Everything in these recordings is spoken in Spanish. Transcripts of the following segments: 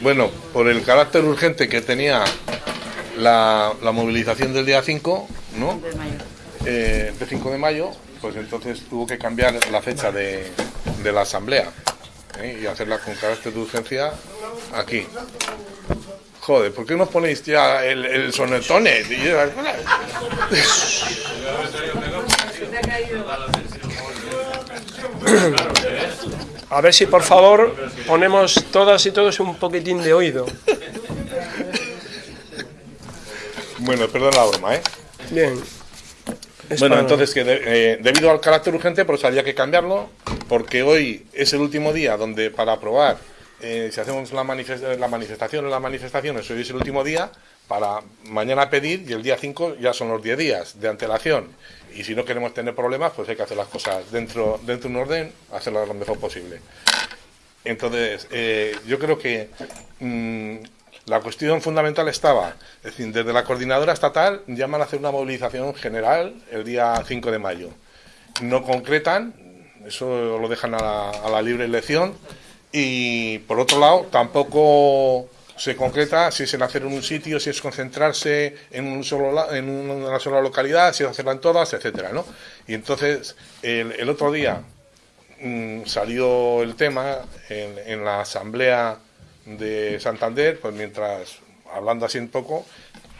Bueno, por el carácter urgente que tenía la, la movilización del día 5, ¿no? Eh, de 5 de mayo, pues entonces tuvo que cambiar la fecha de, de la asamblea ¿eh? y hacerla con carácter de urgencia aquí. Joder, ¿por qué no ponéis ya el, el sonetone? A ver si por favor ponemos todas y todos un poquitín de oído. Bueno, perdón la broma, ¿eh? Bien. Es Bueno, para- entonces que de- eh, debido al carácter urgente, pues había que cambiarlo, porque hoy es el último día donde para aprobar, eh, si hacemos la, manifest- la manifestación o las manifestaciones, hoy es el último día para mañana pedir y el día 5 ya son los 10 días de antelación. Y si no queremos tener problemas, pues hay que hacer las cosas dentro, dentro de un orden, hacerlas lo mejor posible. Entonces, eh, yo creo que mm, la cuestión fundamental estaba, es decir, desde la coordinadora estatal llaman a hacer una movilización general el día 5 de mayo. No concretan, eso lo dejan a la, a la libre elección, y por otro lado, tampoco se concreta si es en hacer en un sitio, si es concentrarse en, un solo, en una sola localidad, si es hacerla en todas, etcétera, ¿no? Y entonces, el, el otro día, mm, salió el tema en, en la asamblea de Santander, pues mientras hablando así un poco,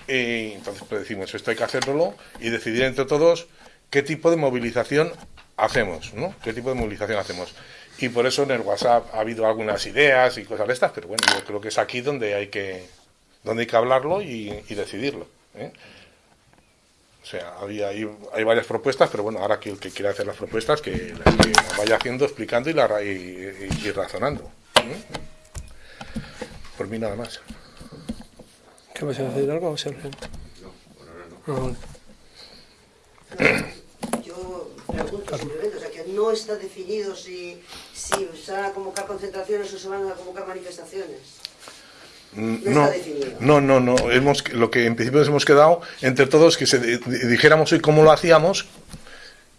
y entonces pues decimos esto hay que hacerlo y decidir entre todos qué tipo de movilización hacemos, ¿no? ¿Qué tipo de movilización hacemos? Y por eso en el WhatsApp ha habido algunas ideas y cosas de estas, pero bueno, yo creo que es aquí donde hay que donde hay que hablarlo y, y decidirlo. ¿eh? O sea, había, hay, hay varias propuestas, pero bueno, ahora que el que quiera hacer las propuestas, que, que las vaya haciendo, explicando y, la, y, y- y razonando. ¿eh? Por mí nada más. ¿Qué vas a decir algo, Sergio? Ah, vale. O sea, que no está definido si, si se van a convocar concentraciones o se van a convocar manifestaciones. Mm, No No, no, no. Hemos, lo que en principio nos hemos quedado entre todos que se di- di- dijéramos hoy cómo lo hacíamos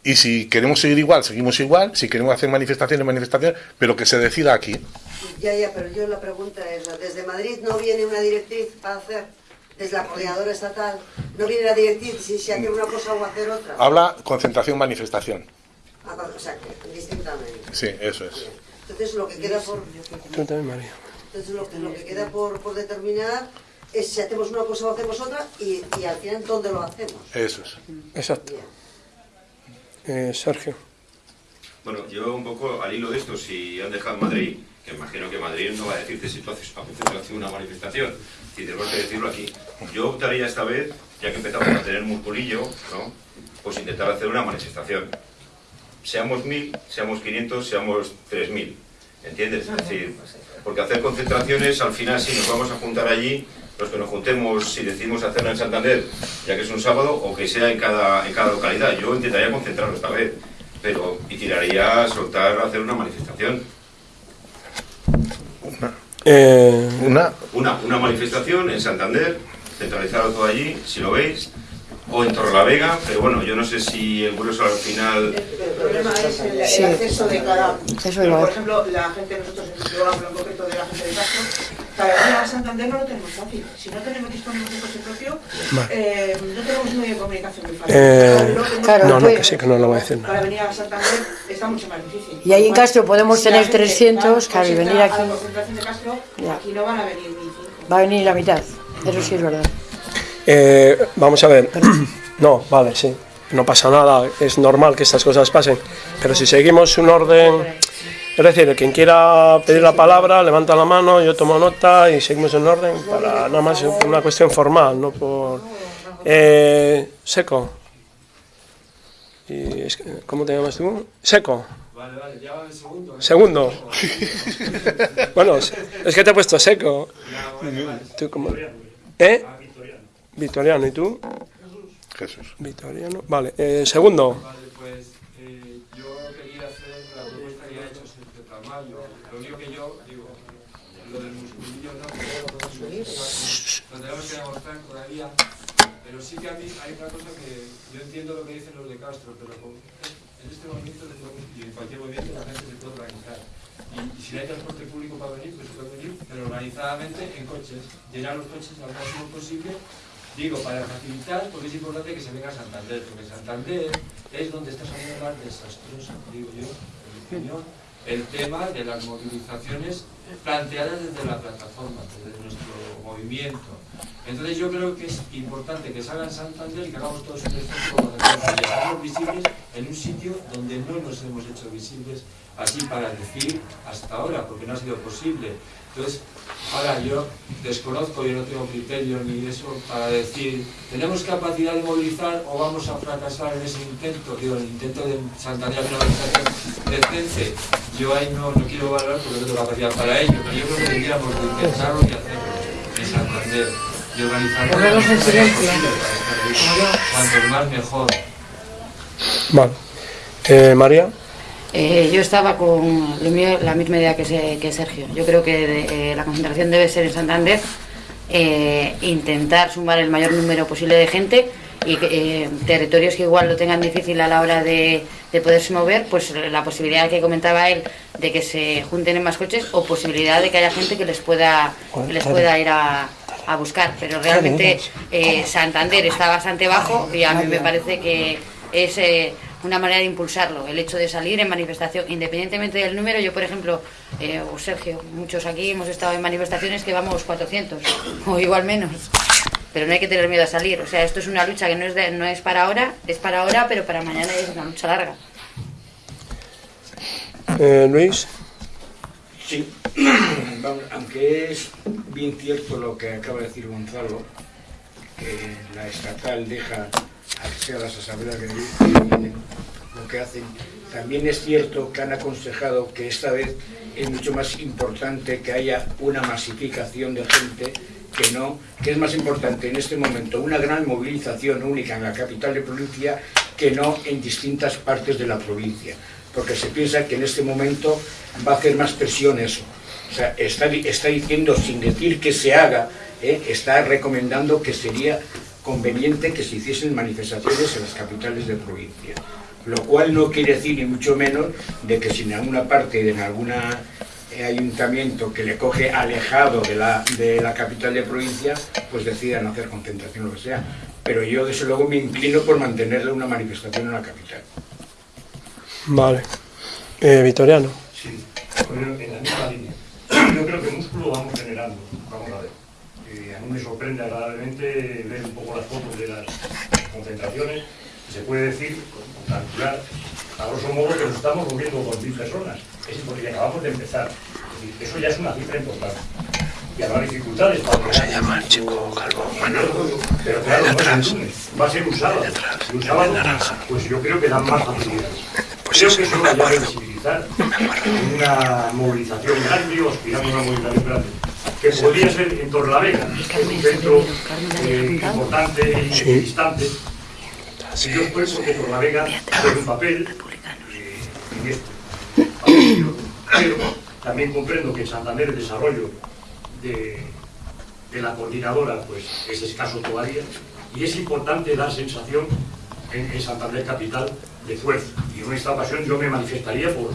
y si queremos seguir igual, seguimos igual, si queremos hacer manifestaciones, manifestaciones, pero que se decida aquí. Ya, ya, pero yo la pregunta es, desde Madrid no viene una directriz para hacer, desde la coordinadora estatal, no viene la directriz si se hace una cosa o hacer otra. Habla concentración, manifestación. Ah, O sea, que distintamente. Sí, eso es. Entonces lo que queda por, entonces lo que, lo que queda por, por determinar es si hacemos una cosa o hacemos otra y, y al final dónde lo hacemos. Eso es. Exacto. Eh, Sergio. Bueno, yo un poco al hilo de esto, si han dejado Madrid, que imagino que Madrid no va a decirte si tú haces concentración una manifestación, si tenemos que decirlo aquí. Yo optaría esta vez, ya que empezamos a tener musculillo, ¿no? pues intentar hacer una manifestación. Seamos mil, seamos 500, seamos 3000, ¿entiendes? Es decir, porque hacer concentraciones, al final si nos vamos a juntar allí, los que nos juntemos, si decidimos hacerla en Santander, ya que es un sábado, o que sea en cada, en cada localidad. Yo intentaría concentrarlo esta vez, pero y tiraría a soltar a hacer una manifestación. Eh, Una, Una, una manifestación en Santander, centralizado todo allí, si lo veis, o en Torrelavega, pero bueno, yo no sé si el grueso al final... El problema es el, el Sí. acceso de cada... Pero, por ejemplo, la gente, nosotros, en concreto de la gente de Castro, para venir a Santander no lo tenemos fácil. Si no tenemos disponible un coche propio, eh, no tenemos un medio de comunicación muy fácil. Eh, claro, no, no, pues- que sí, que no lo voy a decir. Para venir a Santander está mucho más difícil. Y ahí en Castro podemos si tener gente va 300, claro, y venir a aquí- la concentración de Castro, Ya. aquí no van a venir ni cinco. Va a venir la mitad. Eso sí es verdad. Eh, vamos a ver. No, vale, sí. No pasa nada. Es normal que estas cosas pasen. Pero si seguimos un orden. Es decir, quien quiera pedir la palabra, levanta la mano, yo tomo nota y seguimos en orden para nada más por una cuestión formal, no por. Eh, seco. Y es ¿Cómo te llamas tú? Seco. Vale, vale, ya va el segundo. ¿eh? Segundo. Bueno, es que te he puesto seco. Ya, bueno, vale. ¿Tú cómo? ¿Eh? Ah, Victoriano. Victoriano, ¿y tú? Jesús. Victoriano. Vale, eh, segundo. Vale, Pero sí que a mí hay otra cosa que yo entiendo lo que dicen los de Castro, pero en este movimiento y en cualquier movimiento la gente se puede organizar. Y, y si no hay transporte público para venir, pues se puede venir, pero organizadamente en coches, llenar los coches al máximo posible, digo, para facilitar, porque es importante que se venga a Santander, porque Santander es donde está saliendo más desastroso, digo yo, en mi opinión, el tema de las movilizaciones planteadas desde la plataforma, desde nuestro movimiento. Entonces yo creo que es importante que salga en Santander y que hagamos todos un esfuerzo para dejarnos visibles en un sitio donde no nos hemos hecho visibles así para decir hasta ahora, porque no ha sido posible. Entonces, ahora yo desconozco, yo no tengo criterio ni eso para decir, ¿tenemos capacidad de movilizar o vamos a fracasar en ese intento? Digo, el intento de Santander una organización decente, yo ahí no, no quiero valorar porque no tengo capacidad para ello, pero yo creo que deberíamos de intentarlo y hacerlo en Santander y organizarlo. Ponemos en silencio. Cuanto más mejor. Vale. Eh, María, Eh, yo estaba con lo mío, la misma idea que, se- que Sergio. Yo creo que de- eh, la concentración debe ser en Santander, eh, intentar sumar el mayor número posible de gente y eh, territorios que igual lo tengan difícil a la hora de, de poderse mover, pues la posibilidad que comentaba él de que se junten en más coches o posibilidad de que haya gente que les pueda, que les pueda ir a, a buscar. Pero realmente eh, Santander está bastante bajo y a mí me parece que es eh, una manera de impulsarlo, el hecho de salir en manifestación, independientemente del número. Yo, por ejemplo, eh, o Sergio, muchos aquí hemos estado en manifestaciones que vamos 400 o igual menos. Pero no hay que tener miedo a salir. O sea, esto es una lucha que no es, de- no es para ahora, es para ahora, pero para mañana es una lucha larga. eh, Luis, Sí, Vamos, aunque es bien cierto lo que acaba de decir Gonzalo, que la estatal deja a que sea las asambleas que vienen lo que hacen, también es cierto que han aconsejado que esta vez es mucho más importante que haya una masificación de gente que no, que es más importante en este momento una gran movilización única en la capital de provincia que no en distintas partes de la provincia, porque se piensa que en este momento va a hacer más presión eso. O sea, está, está diciendo, sin decir que se haga, ¿eh? está recomendando que sería conveniente que se hiciesen manifestaciones en las capitales de provincia. Lo cual no quiere decir, ni mucho menos, de que si en alguna parte, en algún ayuntamiento que le coge alejado de la, de la capital de provincia, pues decidan hacer concentración o lo que sea. Pero yo, desde luego, me inclino por mantenerle una manifestación en la capital. vale. Eh, Vitoriano, Sí, bueno, en la misma línea. Yo creo que músculo vamos generando, vamos a ver. Eh, a mí me sorprende agradablemente ver un poco las fotos de las concentraciones. Se puede decir, calcular, a grosso modo, que nos estamos moviendo con mil personas. Es porque acabamos de empezar. Es decir, eso ya es una cifra importante. Y habrá dificultades para ¿Cómo se llama el chico calvo? Pero claro, no es el lunes, va a ser un sábado. Y un sábado, pues yo creo que dan más facilidades. Creo que es una llave de visibilizar una movilización grande o aspirando a una movilización grande que podría ser en Torlavega, que es un centro eh, importante y Sí. distante. Y yo esfuerzo que Torlavega juegue un papel también comprendo que en Santander el desarrollo de, la coordinadora pues es escaso todavía y es importante dar sensación en, en Santander capital de fuerza. Y en esta ocasión yo me manifestaría por,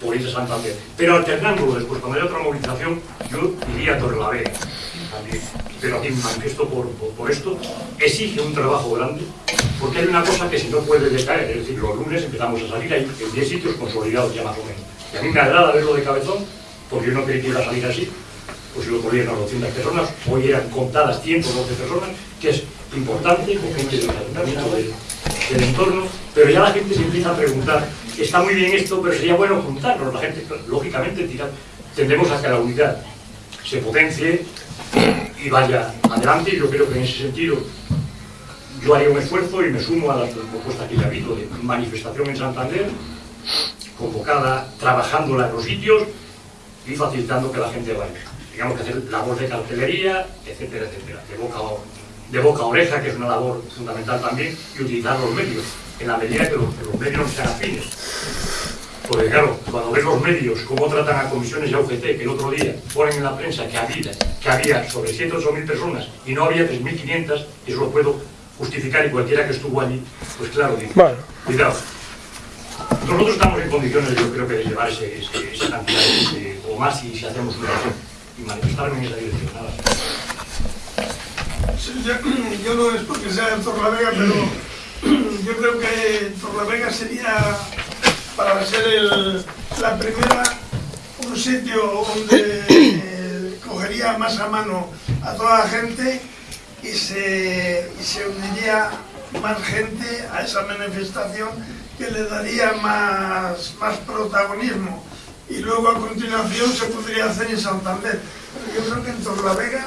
por ir a Santander. Pero alternándolo después, cuando haya otra movilización, yo iría a Torrelavega también. Pero aquí me manifiesto por, por, esto. Exige un trabajo grande, porque hay una cosa que si no puede decaer, es decir, los lunes empezamos a salir, hay 10 sitios consolidados ya más o menos. Y a mí me agrada verlo de cabezón, porque yo no creí que iba a salir así. Pues el otro día eran 200 personas, hoy eran contadas 112 personas, que es importante, con gente del ayuntamiento del, entorno, pero ya la gente se empieza a preguntar, está muy bien esto, pero sería bueno juntarnos, la gente, lógicamente, tira- tendremos a que la unidad se potencie y vaya adelante, yo creo que en ese sentido yo haría un esfuerzo y me sumo a las propuestas que ya ha habido de manifestación en Santander, convocada, trabajándola en los sitios y facilitando que la gente vaya. Digamos que hacer labor de cartelería, etcétera, etcétera, de boca, de boca a oreja, que es una labor fundamental también, y utilizar los medios, en la medida que los, que los medios sean afines. Porque claro, cuando ves los medios, cómo tratan a comisiones y a UGT, que el otro día ponen en la prensa que había, que había sobre 7 o 8 mil personas y no había 3.500, y eso lo puedo justificar y cualquiera que estuvo allí, pues claro, dice, Bueno. cuidado. nosotros estamos en condiciones, yo creo que de llevar ese, ese, esa cantidad de, o más si, si hacemos una acción y manifestarme en esa dirección. Nada. Sí, yo, yo no es porque sea en Torlavega, pero yo creo que Torlavega sería, para ser el, la primera, un sitio donde eh, cogería más a mano a toda la gente y se, y se uniría más gente a esa manifestación que le daría más, más protagonismo. Y luego a continuación se podría hacer en Santander. Pero yo creo que en Torlavega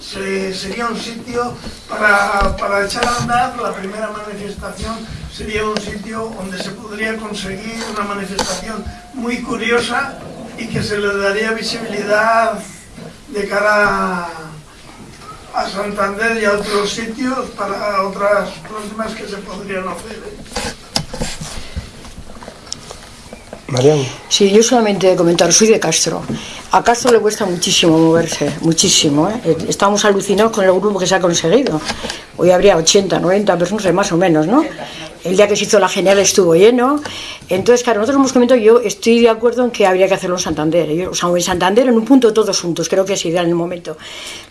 se- sería un sitio para, para echar a andar la primera manifestación sería un sitio donde se podría conseguir una manifestación muy curiosa y que se le daría visibilidad de cara a, Santander y a otros sitios para otras próximas que se podrían hacer. ¿eh? Mariano. Sí, yo solamente comentar, soy de Castro. A le cuesta muchísimo moverse, muchísimo. ¿eh? Eh, Estamos alucinados con el grupo que se ha conseguido. Hoy habría 80, 90 personas, más o menos, ¿no? El día que se hizo la genial estuvo lleno. Entonces, claro, nosotros hemos comentado, yo estoy de acuerdo en que habría que hacerlo en Santander. ¿eh? O sea, en Santander en un punto todos juntos, creo que es ideal en el momento.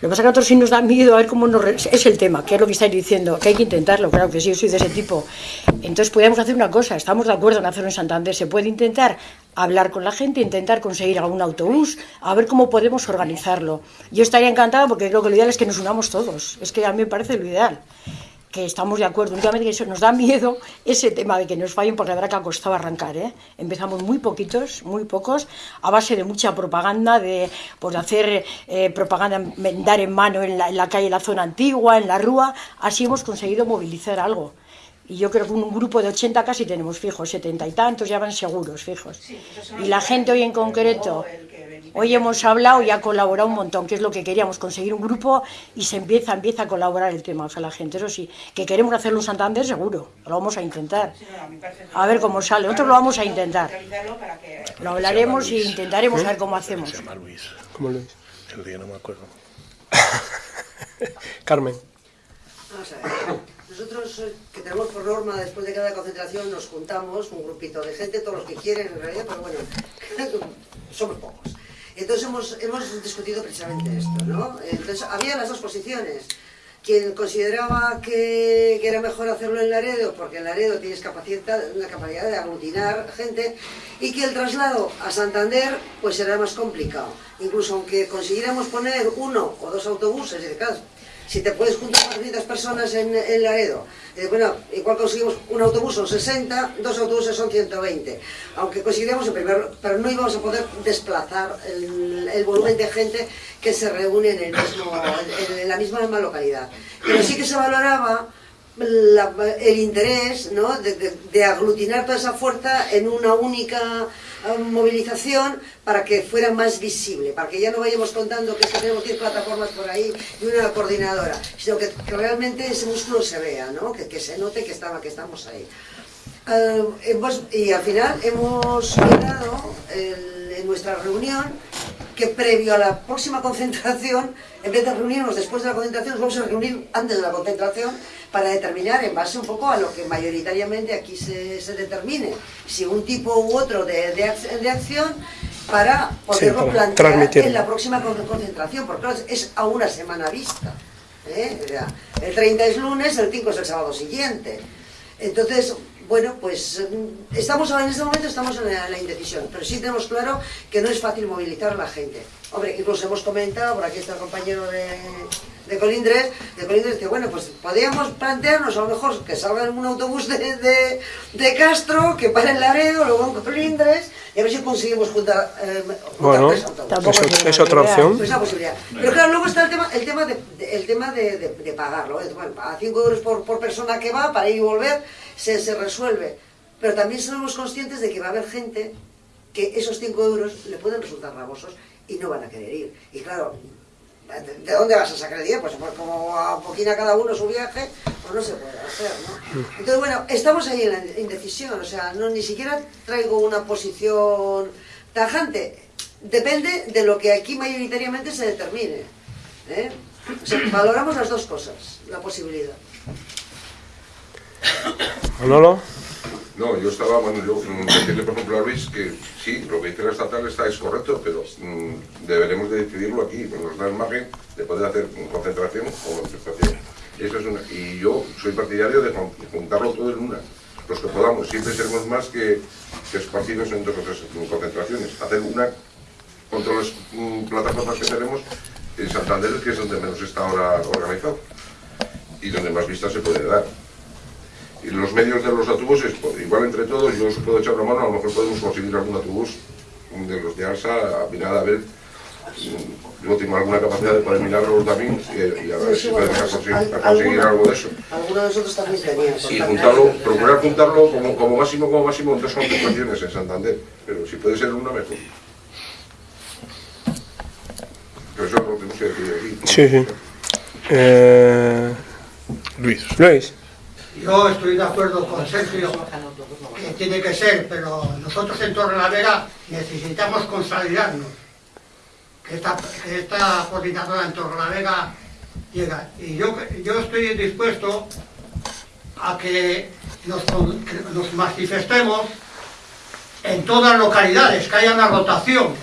Lo que pasa es que a nosotros sí nos da miedo a ver cómo nos... Es el tema, que es lo que estáis diciendo, que hay que intentarlo, claro que sí, yo soy de ese tipo. Entonces podríamos hacer una cosa, estamos de acuerdo en hacerlo en Santander, se puede intentar hablar con la gente, intentar conseguir algún autobús, a ver cómo podemos organizarlo. Yo estaría encantada porque creo que lo ideal es que nos unamos todos, es que a mí me parece lo ideal que estamos de acuerdo. Únicamente que eso nos da miedo ese tema de que nos fallen, porque la verdad que ha costado arrancar. ¿eh? Empezamos muy poquitos, muy pocos, a base de mucha propaganda, de pues, hacer eh, propaganda, dar en mano en la, en la calle, en la zona antigua, en la rúa. Así hemos conseguido movilizar algo. Y yo creo que un grupo de 80 casi tenemos fijos, 70 y tantos ya van seguros, fijos. Y la gente hoy en concreto, hoy hemos hablado y ha colaborado un montón, que es lo que queríamos, conseguir un grupo y se empieza, empieza a colaborar el tema. O sea, la gente, eso sí, que queremos hacerlo en Santander seguro, lo vamos a intentar. A ver cómo sale, nosotros lo vamos a intentar. Lo hablaremos y intentaremos a ver cómo hacemos. Se llama Luis. ¿Cómo lo es? El día no me acuerdo. Carmen. Vamos a ver. Nosotros eh, que tenemos por norma, después de cada concentración, nos juntamos, un grupito de gente, todos los que quieren en realidad, pero bueno, somos pocos. Entonces hemos, hemos discutido precisamente esto, ¿no? Entonces había las dos posiciones. Quien consideraba que, era mejor hacerlo en Laredo, porque en Laredo tienes capacidad, una capacidad de aglutinar gente, y que el traslado a Santander pues era más complicado. Incluso aunque consiguiéramos poner uno o dos autobuses, y claro, si te puedes juntar 400 personas en, en Laredo, eh, bueno, igual conseguimos un autobús son 60, dos autobuses son 120. Aunque conseguiremos el primero, pero no íbamos a poder desplazar el, volumen de gente que se reúne en, el mismo, en, la misma localidad. Pero sí que se valoraba el interés ¿no? de, aglutinar toda esa fuerza en una única movilización para que fuera más visible, para que ya no vayamos contando que tenemos 10 plataformas por ahí y una coordinadora, sino que, realmente ese músculo se vea, ¿no? que, se note que, estaba, que estamos ahí. Eh, hemos- y al final hemos quedado el- en nuestra reunión que previo a la próxima concentración, en vez de reunirnos después de la concentración, nos vamos a reunir antes de la concentración para determinar en base un poco a lo que mayoritariamente aquí se, se determine, si un tipo u otro de, de ac- de acción para poderlo para plantear en la próxima con- concentración, porque claro, es a una semana vista. ¿eh? El 30 es lunes, el 5 es el sábado siguiente. Entonces, bueno, pues mm, estamos ahora en este momento estamos en la, la indecisión, pero sí tenemos claro que no es fácil movilizar a la gente. Hombre, incluso hemos comentado, por aquí está el compañero de, de Colindres, de Colindres, que bueno, pues podríamos plantearnos a lo mejor que salga en un autobús de, de, de Castro, que para en Laredo, luego en Colindres, y a ver si conseguimos juntar, eh, juntar Bueno, tres autobuses. Tampoco es es- es otra opción. Pues esa posibilidad. Pero claro, luego está el tema, el tema, de, de- el tema de, de- de pagarlo. ¿eh? Bueno, a 5 euros por, por persona que va, para ir y volver, se, se resuelve. Pero también somos conscientes de que va a haber gente que esos 5 euros le pueden resultar gravosos y no van a querer ir. Y claro, ¿de, de dónde vas a sacar el dinero? Pues, pues como a cada uno su viaje, pues no se puede hacer, ¿no? Entonces, bueno, estamos ahí en la indecisión, o sea, no, ni siquiera traigo una posición tajante. Depende de lo que aquí mayoritariamente se determine. ¿eh? Valoramos las dos cosas, la posibilidad. Manolo. No, yo estaba, bueno, yo mm, decirle por ejemplo a Luis que sí, lo que dice la estatal está es correcto, pero mm, deberemos de decidirlo aquí, nos da el margen de poder hacer concentración o manifestación. Eso es una, y yo soy partidario de jun- juntarlo todo en una, los que podamos, siempre seremos más que, que esparcidos en dos o tres concentraciones, hacer una contra las mm, plataformas que tenemos en Santander, que es donde menos está ahora organizado y donde más vista se puede dar. Y los medios de los autobuses, pues, igual entre todos, yo os puedo echar una mano, a lo mejor podemos conseguir algún autobús de los de ALSA, a mirar a ver, mm, yo tengo alguna capacidad de poder mirarlo también y, y a ver si podemos conseguir, algo de eso. Algunos de nosotros también teníamos. Y juntarlo, procurar juntarlo como, como máximo, como máximo en dos concentraciones en Santander, pero si puede ser una mejor. Pero eso es lo que tenemos que decir aquí. Sí, sí. Eh, Luis. Luis. Yo estoy de acuerdo con Sergio que tiene que ser, pero nosotros en Torrelavega necesitamos consolidarnos. Que esta, que esta coordinadora en Torrelavega llega. Y yo, yo estoy dispuesto a que nos, que nos manifestemos en todas las localidades, que haya una rotación.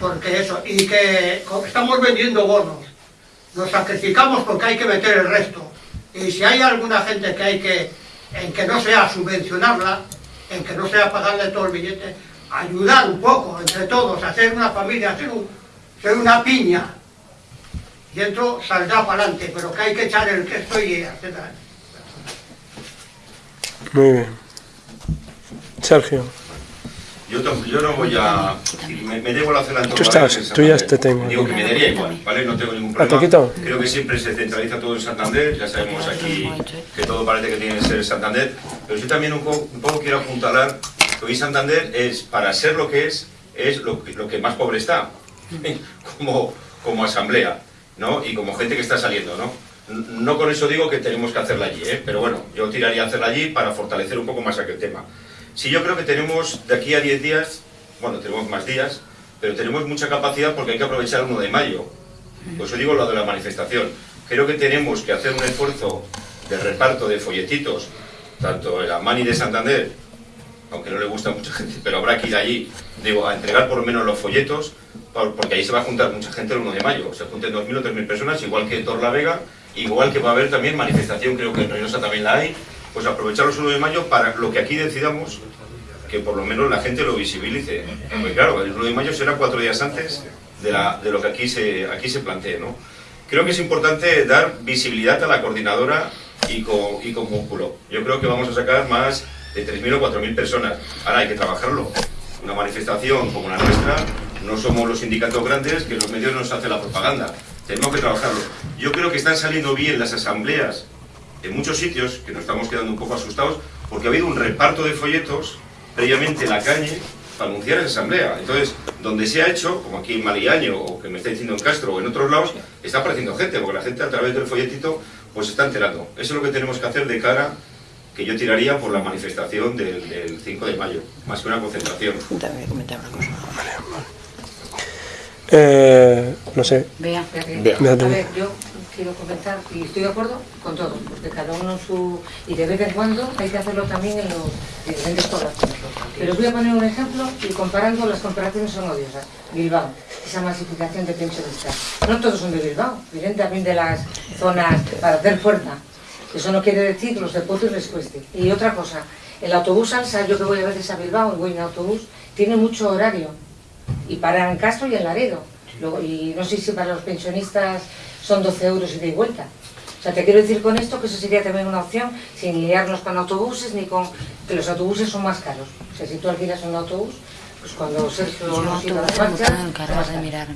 Porque eso, y que estamos vendiendo bonos. Nos sacrificamos porque hay que meter el resto. Y si hay alguna gente que hay que, en que no sea subvencionarla, en que no sea pagarle todo el billete, ayudar un poco entre todos, hacer una familia, hacer, una piña. Y esto saldrá para adelante, pero que hay que echar el estoy y hacer. Muy bien. Sergio. Yo, yo no voy a... Me, me hacer la Tú entornada estás, en tú ya te tengo. Digo que me daría igual, ¿vale? No tengo ningún Ah, ¿te problema. Creo que siempre se centraliza todo en Santander, ya sabemos aquí que todo parece que tiene que ser Santander, pero yo también un poco, un poco quiero apuntalar que hoy Santander es, para ser lo que es, es lo que, lo que más pobre está, como, como asamblea, ¿no? Y como gente que está saliendo, ¿no? No con eso digo que tenemos que hacerla allí, ¿eh? pero bueno, yo tiraría a hacerla allí para fortalecer un poco más aquel tema. Sí, yo creo que tenemos de aquí a 10 días, bueno, tenemos más días, pero tenemos mucha capacidad porque hay que aprovechar el 1 de mayo. Por eso digo lo de la manifestación. Creo que tenemos que hacer un esfuerzo de reparto de folletitos, tanto en la Mani de Santander, aunque no le gusta a mucha gente, pero habrá que ir allí, digo, a entregar por lo menos los folletos, por- porque ahí se va a juntar mucha gente el 1 de mayo. Se junten 2.000 o 3.000 personas, igual que en Torlavega, igual que va a haber también manifestación, creo que en Reynosa también la hay, pues aprovechar los 1 de mayo para lo que aquí decidamos, que por lo menos la gente lo visibilice. Porque claro, el 1 de mayo será cuatro días antes de, lo que aquí se, aquí se plantee, ¿no? Creo que es importante dar visibilidad a la coordinadora y con, y con músculo. Yo creo que vamos a sacar más de 3.000 o 4.000 personas. Ahora hay que trabajarlo. Una manifestación como la nuestra, no somos los sindicatos grandes que los medios nos hacen la propaganda. Tenemos que trabajarlo. Yo creo que están saliendo bien las asambleas en muchos sitios, que nos estamos quedando un poco asustados, porque ha habido un reparto de folletos previamente en la calle para anunciar esa asamblea. Entonces, donde se ha hecho, como aquí en Maliaño, o que me está diciendo en Castro, o en otros lados, está apareciendo gente, porque la gente a través del folletito pues se está enterando. Eso es lo que tenemos que hacer de cara, que yo tiraría por la manifestación del, del 5 de mayo, más que una concentración. También comentar una cosa. Eh, no sé. Vea. Bea. A ver, yo quiero comentar, y estoy de acuerdo con todo, porque cada uno su... Y de vez en cuando hay que hacerlo también en los diferentes poblaciones. Pero os voy a poner un ejemplo y comparando, las comparaciones son odiosas. Bilbao, esa masificación de pensionistas. No todos son de Bilbao, vienen también de las zonas para hacer fuerza. Eso no quiere decir los de Potes les cueste. Y otra cosa, el autobús Alsa, yo que voy a veces a Bilbao voy en autobús, tiene mucho horario. Y para en Castro y en Laredo. Luego, y no sé si para los pensionistas son 12 euros ida y vuelta. O sea, te quiero decir con esto que eso sería también una opción, sin liarnos con autobuses ni con... que los autobuses son más caros. O sea, si tú alquilas un autobús, pues cuando Sergio Yo nos iba a las marchas, de mirar.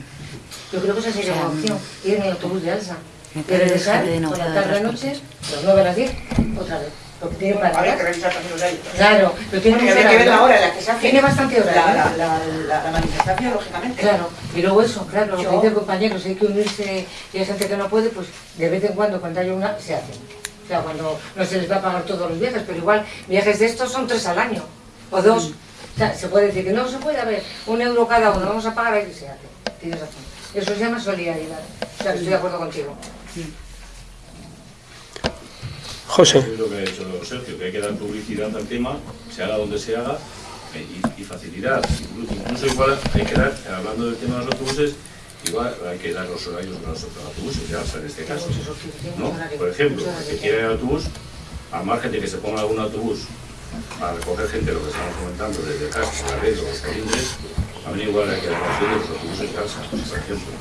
Yo creo que esa sería O sea, una opción, ir en el autobús de Alsa. Y regresar por la negociado de tarde transporte. noche, las 9 a las 10, otra vez. Porque tiene para Habría que revisar también los. Claro, pero tiene Bueno, y que ver la hora en la que se hace Tiene bastante horario. la, la, la, la- manifestación, lógicamente. Claro, y luego eso, claro, lo Yo- que dicen compañeros, hay que unirse y hay gente que no puede, pues de vez en cuando, cuando haya una, se hace. O sea, cuando no se les va a pagar todos los viajes, pero igual viajes de estos son tres al año, o dos. O sea, se puede decir que no se puede haber un euro cada uno, vamos a pagar ahí se hace. Tienes razón. Eso se llama solidaridad. O sea, que estoy de acuerdo contigo. José. Lo que ha dicho Sergio, que hay que dar publicidad al tema, se haga donde se haga, eh, y, y facilidad. Incluso, igual hay que dar, hablando del tema de los autobuses, igual hay que dar los horarios de los autobuses, ya, o en este caso. Por ejemplo, el que quiera al autobús, al margen de que se ponga algún autobús para recoger gente, lo que estamos comentando, desde casa, la red, los calindres, también igual hay que dar de los autobuses casa, por ejemplo.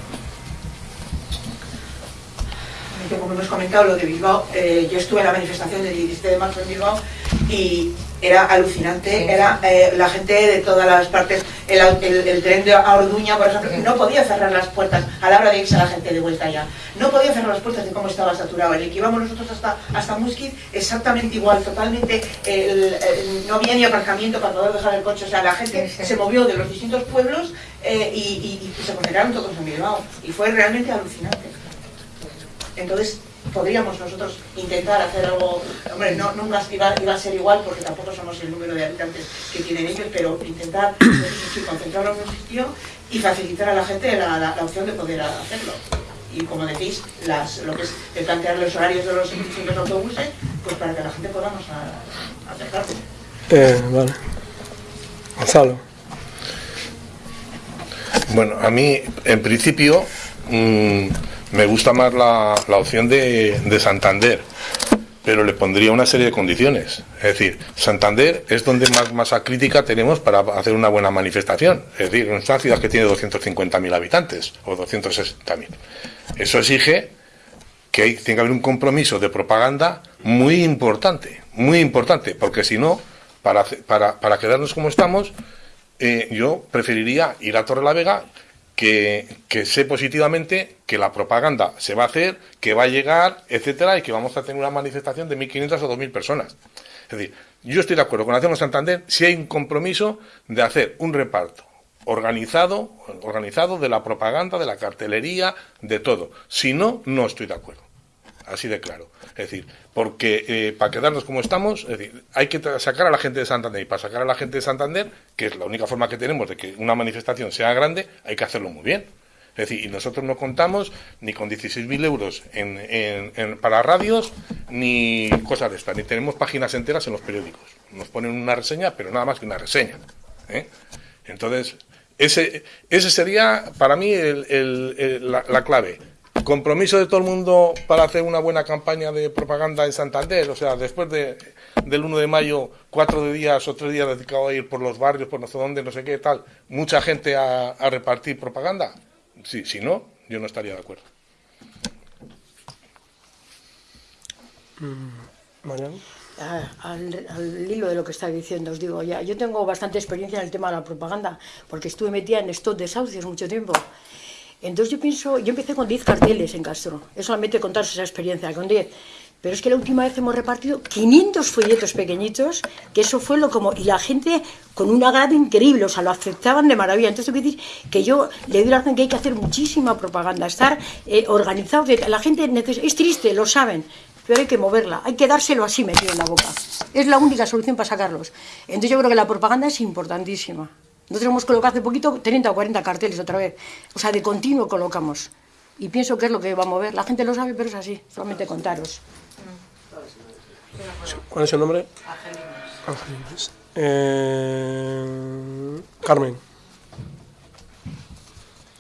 Como hemos comentado, lo de Bilbao, eh, yo estuve en la manifestación del 17 de marzo en Bilbao y era alucinante, era eh, la gente de todas las partes, el, el- el tren de a Orduña, por ejemplo, no podía cerrar las puertas a la hora de irse la gente de vuelta ya, no podía cerrar las puertas de cómo estaba saturado, el que íbamos nosotros hasta, hasta exactamente igual, totalmente, el- no había ni aparcamiento para poder dejar el coche, o sea, la gente se movió de los distintos pueblos eh, y, y- y se concentraron todos en Bilbao, y fue realmente alucinante. Entonces, podríamos nosotros intentar hacer algo, hombre, no, nunca iba, iba a ser igual porque tampoco somos el número de habitantes que tienen ellos, pero intentar sí, concentrarlo en un sitio y facilitar a la gente la, la- la opción de poder hacerlo. Y como decís, las, lo que es el plantear los horarios de los distintos autobuses, pues para que la gente podamos acercarse. Eh, vale. Gonzalo. Bueno, a mí, en principio, mm, me gusta más la, la opción de, de Santander, pero le pondría una serie de condiciones. Es decir, Santander es donde más masa crítica tenemos para hacer una buena manifestación. Es decir, es una ciudad que tiene 250.000 habitantes o 260.000. Eso exige que hay- tiene que haber un compromiso de propaganda muy importante, muy importante, porque si no, para, para, para quedarnos como estamos, eh, yo preferiría ir a Torre la Vega que, que sé positivamente que la propaganda se va a hacer, que va a llegar, etcétera, y que vamos a tener una manifestación de 1.500 o 2.000 personas. Es decir, yo estoy de acuerdo con Hacemos Santander si hay un compromiso de hacer un reparto organizado, organizado de la propaganda, de la cartelería, de todo. Si no, no estoy de acuerdo. Así de claro. Es decir, porque eh, para quedarnos como estamos, es decir, hay que sacar a la gente de Santander. Y para sacar a la gente de Santander, que es la única forma que tenemos de que una manifestación sea grande, hay que hacerlo muy bien. Es decir, y nosotros no contamos ni con 16.000 euros en, en- para radios, ni cosas de estas, ni tenemos páginas enteras en los periódicos. Nos ponen una reseña, pero nada más que una reseña. ¿eh? Entonces, ese, ese sería para mí el- la, la clave. Compromiso de todo el mundo para hacer una buena campaña de propaganda en Santander. O sea, después de, del 1 de mayo, cuatro de días o tres días dedicados a ir por los barrios, por no sé dónde, no sé qué, tal. Mucha gente a, a repartir propaganda. Sí, si no, yo no estaría de acuerdo. Mariano. Ah, al, al hilo de lo que está diciendo, os digo, ya, yo tengo bastante experiencia en el tema de la propaganda, porque estuve metida en estos desahucios mucho tiempo. Entonces yo pienso, yo empecé con 10 carteles en Castro, es solamente contaros esa experiencia, con 10. Pero es que la última vez hemos repartido 500 folletos pequeñitos, que eso fue lo como... Y la gente con un agrado increíble, o sea, lo aceptaban de maravilla. Entonces, tengo que decir que yo le doy la razón que hay que hacer muchísima propaganda, estar eh, La gente neces- es triste, lo saben, pero hay que moverla, hay que dárselo así metido en la boca. Es la única solución para sacarlos. Entonces yo creo que la propaganda es importantísima. Nosotros hemos colocado hace poquito 30 o 40 carteles otra vez. O sea, de continuo colocamos. Y pienso que es lo que va a mover. La gente lo sabe, pero es así. Solamente contaros. ¿Cuál es su nombre? Angelinas. Eh, Carmen.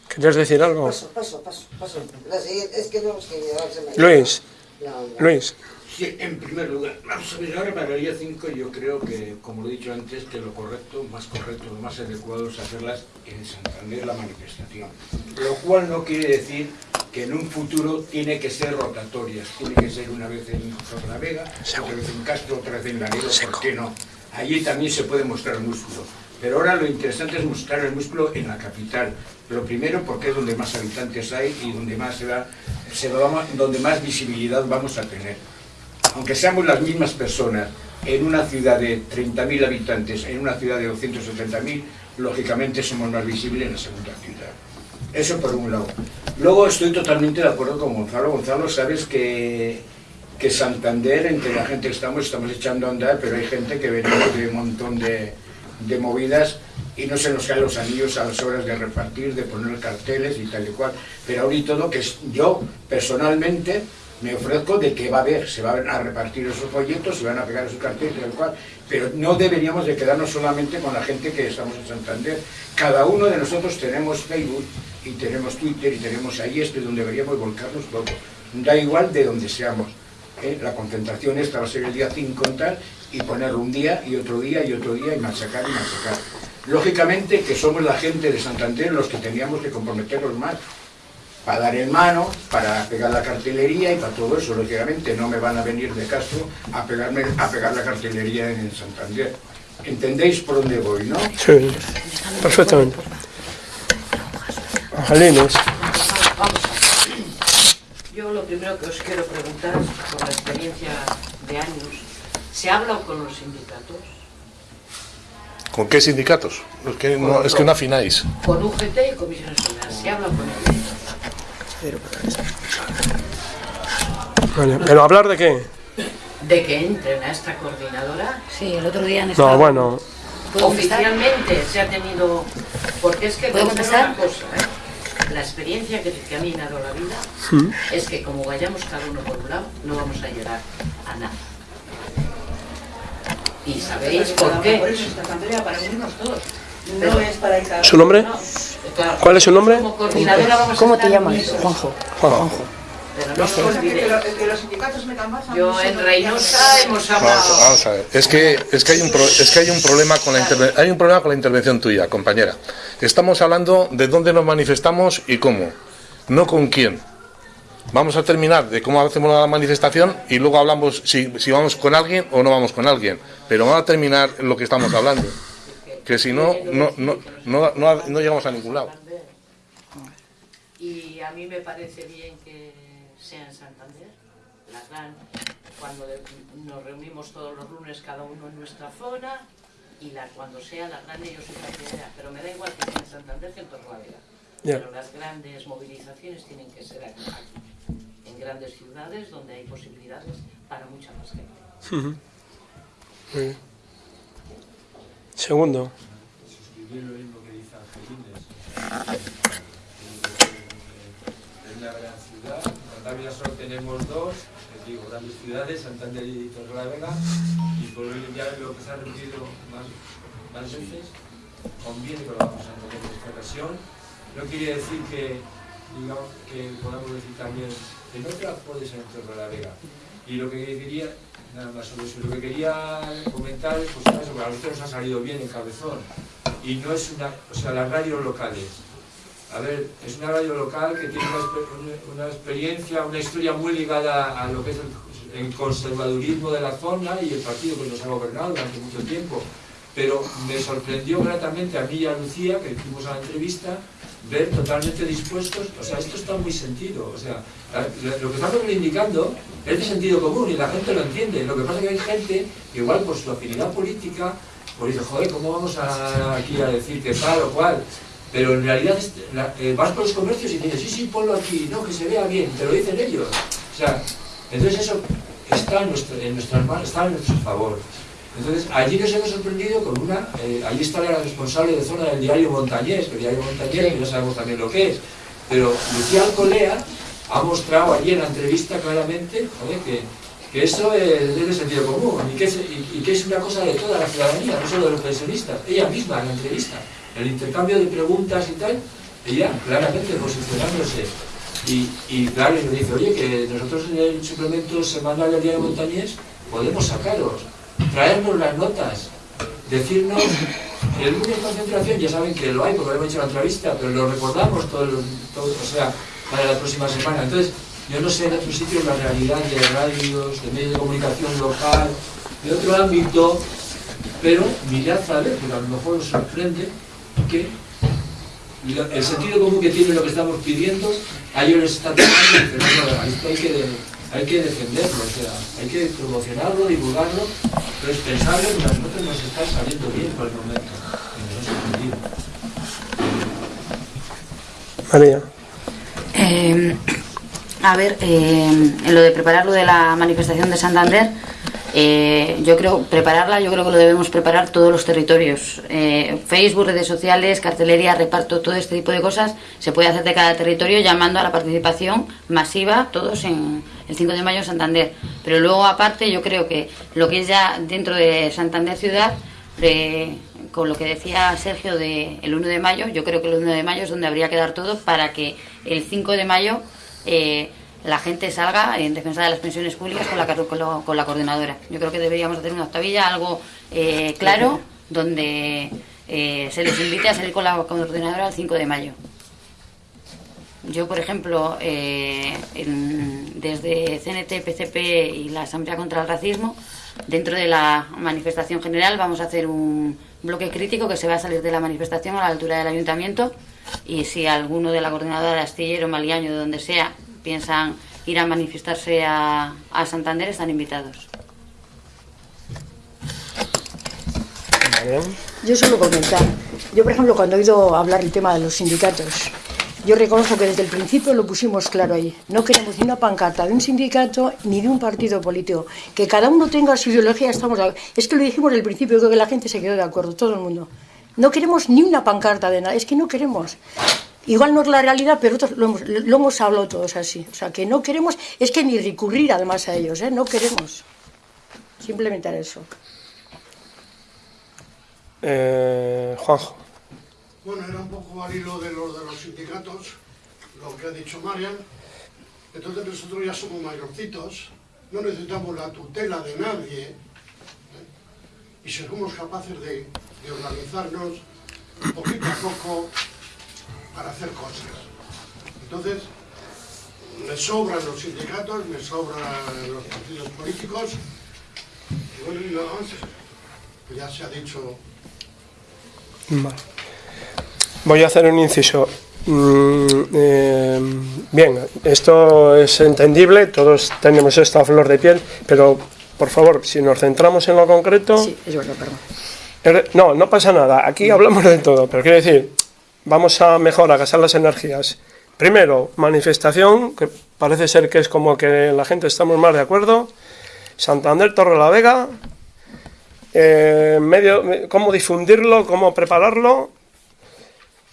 ¿Querías decir algo? Paso, paso, paso, paso. La siguiente, es que no, es que ya se me... Luis. No, no. Luis. Sí, en primer lugar, vamos a ver, ahora para el día 5 yo creo que, como lo he dicho antes, que lo correcto, más correcto, lo más adecuado es hacerlas en Santander la manifestación. Lo cual no quiere decir que en un futuro tiene que ser rotatorias, tiene que ser una vez en Torlavega, otra vez en Castro, otra vez en Laredo, ¿por qué no? Allí también se puede mostrar el músculo. Pero ahora lo interesante es mostrar el músculo en la capital. Lo primero porque es donde más habitantes hay y donde más, se va, se va- donde más visibilidad vamos a tener aunque seamos las mismas personas, en una ciudad de 30.000 habitantes, en una ciudad de 270.000, lógicamente somos más visibles en la segunda ciudad. Eso por un lado. Luego estoy totalmente de acuerdo con Gonzalo. Gonzalo, sabes que, que Santander, entre la gente que estamos, estamos echando a andar, pero hay gente que venimos de un montón de, de movidas y no se nos caen los anillos a las horas de repartir, de poner carteles y tal y cual. Pero ahora y todo, que yo personalmente me ofrezco de que va a haber, se van a repartir esos folletos, se van a pegar esos carteles, tal cual, pero no deberíamos de quedarnos solamente con la gente que estamos en Santander. Cada uno de nosotros tenemos Facebook y tenemos Twitter y tenemos ahí esto donde deberíamos volcarnos todo. Da igual de donde seamos. ¿eh? La concentración esta va a ser el día 5 en tal y poner un día y otro día y otro día y machacar y machacar. Lógicamente que somos la gente de Santander los que teníamos que comprometernos más para dar en mano, para pegar la cartelería y para todo eso. Lógicamente no me van a venir de Castro a, pegarme, a pegar la cartelería en Santander. ¿Entendéis por dónde voy, no? Sí, perfectamente. Angelines. Yo lo primero que os quiero preguntar, por la experiencia de años, ¿se ha hablado con los sindicatos? ¿Con qué sindicatos? Es que no, es que no afináis. Con UGT y Comisiones Obreras. ¿Se habla con ellos? Vale, ¿Pero hablar de qué? De que entren a esta coordinadora. Sí, el otro día han No, bueno, Oficialmente se ha tenido... Porque es que ¿Puedo empezar? una cosa, ¿eh? La experiencia que, que a mí me ha dado la vida es que como vayamos cada uno por un lado, no vamos a llegar a nada. Y sabéis por qué. Por eso esta asamblea, para unirnos todos. No es para ir cada ¿Su nombre? No. ¿Cuál es su nombre? Como coordinadora vamos a ¿Cómo te llamas? Juanjo. Juanjo. Pero no No os sé, que, olvidéis. que lo- que los sindicatos metan más. a mí Yo se en me- Reynosa hemos Vamos, hablado. vamos a ver. Es que, es que hay un pro- es que hay un problema con la interve- hay un problema con la intervención tuya, compañera. Estamos hablando de dónde nos manifestamos y cómo, no con quién. Vamos a terminar de cómo hacemos la manifestación y luego hablamos si, si vamos con alguien o no vamos con alguien. Pero vamos a terminar lo que estamos hablando. Que si no, no, no, no, no, no llegamos a ningún lado. Y a mí me parece bien que sea en Santander, la gran, cuando nos reunimos todos los lunes cada uno en nuestra zona, y la, cuando sea la grande yo soy partidaria, pero me da igual que sea en Santander que en Torrelavega. Pero las grandes movilizaciones tienen que ser aquí, en grandes ciudades donde hay posibilidades para mucha más gente. Muy bien. Segundo. suscribir lo mismo que dice Angelines. Es una gran ciudad. En Cantabria solo tenemos dos, les digo, grandes ciudades, Santander y Torrelavega, y por hoy ya lo que se ha repetido más, más veces, conviene que lo vamos a entender en esta ocasión. No quiere decir que, digamos, que podamos decir también que no te la puedes en Torrelavega. Y lo que nada más sobre eso, lo que quería comentar es, pues, eso, a nos ha salido bien el cabezón. Y no es una, o sea, las radios locales. A ver, es una radio local que tiene una, exper- una- una experiencia, una historia muy ligada a lo que es el, conservadurismo de la zona y el partido que nos ha gobernado durante mucho tiempo. Pero me sorprendió gratamente a mí y a Lucía, que hicimos la entrevista, ver totalmente dispuestos, o sea, esto está muy sentido, o sea, lo que estamos reivindicando es de sentido común y la gente lo entiende. Lo que pasa es que hay gente que igual por su afinidad política, pues dice, joder, ¿cómo vamos a, aquí a decir que tal o cual? Pero en realidad eh, vas por los comercios y dices, sí, sí, ponlo aquí, no, que se vea bien, te lo dicen ellos. O sea, entonces eso está en, nuestro, en nuestras manos, está en nuestro favor. Entonces, allí nos hemos sorprendido con una, eh, allí está la responsable de zona del diario Montañés, el diario Montañés, que ya sabemos también lo que es, pero Lucía Alcolea ha mostrado allí en la entrevista claramente que, que eso es, de sentido común y que, es, y- y que es una cosa de toda la ciudadanía, no solo de los pensionistas. Ella misma en la entrevista, el intercambio de preguntas y tal, ella claramente posicionándose. Y, y claro, y me dice, oye, que nosotros en el suplemento semanal del diario Montañés podemos sacaros, traernos las notas, decirnos, el lunes concentración, ya saben que lo hay porque lo hemos hecho en la entrevista, pero lo recordamos todo, o sea, para la próxima semana. Entonces, yo no sé en otros sitios la realidad de radios, de medios de comunicación local, de otro ámbito, pero mirad a ver, porque a lo mejor os sorprende que el sentido común que tiene lo que estamos pidiendo, a ellos les está tocando, pero hay que, hay que defenderlo, o sea, hay que promocionarlo, divulgarlo, pero es pensarlo que a nosotros nos está saliendo bien por el momento, y nos. María. Eh, a ver, eh, en lo de preparar lo de la manifestación de Santander, eh, yo creo, prepararla, yo creo que lo debemos preparar todos los territorios. Eh, Facebook, redes sociales, cartelería, reparto, todo este tipo de cosas se puede hacer de cada territorio llamando a la participación masiva, todos en, el 5 de mayo en Santander. Pero luego, aparte, yo creo que lo que es ya dentro de Santander ciudad, eh, con lo que decía Sergio del el 1 de mayo, yo creo que el 1 de mayo es donde habría que dar todo para que el 5 de mayo eh, la gente salga en defensa de las pensiones públicas con la, con la, con la coordinadora. Yo creo que deberíamos hacer una octavilla, algo eh, claro, donde eh, se les invite a salir con la coordinadora el 5 de mayo. Yo, por ejemplo, eh, en- desde CNT, PCP y la Asamblea contra el Racismo, dentro de la manifestación general vamos a hacer un bloque crítico que se va a salir de la manifestación a la altura del ayuntamiento y si alguno de la coordinadora de Astillero, Maliaño, de donde sea, piensan ir a manifestarse a, a Santander, están invitados. Yo solo comentar. Yo, por ejemplo, cuando he oído hablar el tema de los sindicatos, yo reconozco que desde el principio lo pusimos claro ahí. No queremos ni una pancarta de un sindicato ni de un partido político. Que cada uno tenga su ideología, estamos... Es que lo dijimos desde el principio, creo que la gente se quedó de acuerdo, todo el mundo. No queremos ni una pancarta de nada, es que no queremos. Igual no es la realidad, pero otros lo hemos, lo hemos hablado todos así. O sea, que no queremos, es que ni recurrir además a ellos, ¿eh? No queremos. Simplemente eso. Eh, Juanjo. Bueno, era un poco al hilo de los de los sindicatos, lo que ha dicho Marian. Entonces nosotros ya somos mayorcitos, no necesitamos la tutela de nadie ¿eh? y somos capaces de, de organizarnos poquito a poco para hacer cosas. Entonces, me sobran los sindicatos, me sobran los partidos políticos y bueno, ya se ha dicho Vale. Voy a hacer un inciso. Mm, eh, bien, esto es entendible, todos tenemos esto a flor de piel, pero por favor, si nos centramos en lo concreto. Sí, es verdad, perdón. Er- No, no pasa nada, aquí hablamos de todo, pero quiero decir, vamos a mejor a gastar las energías. Primero, manifestación, que parece ser que es como que la gente estamos más de acuerdo. Santander, Torre la Vega, eh, medio, cómo difundirlo, cómo prepararlo,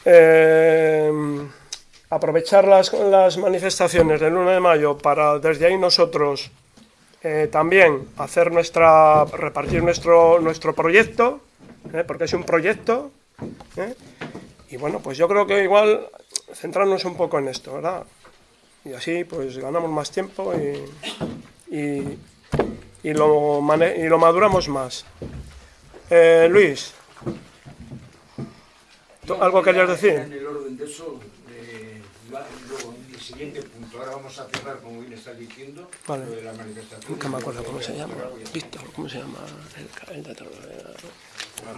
eh, aprovechar las, las manifestaciones del 1 de mayo para desde ahí nosotros eh, también hacer nuestra, repartir nuestro, nuestro proyecto, eh, porque es un proyecto, eh, y bueno, pues yo creo que igual centrarnos un poco en esto, ¿verdad? Y así pues ganamos más tiempo y, y, y lo, y lo maduramos más. Luis, ¿tú ¿algo querías decir? En el orden de eso, eh, la- luego en el siguiente punto, ahora vamos a cerrar, como bien está diciendo, Vale. lo de la manifestación. Nunca me acuerdo cómo se llama. Víctor, ¿cómo se llama? El,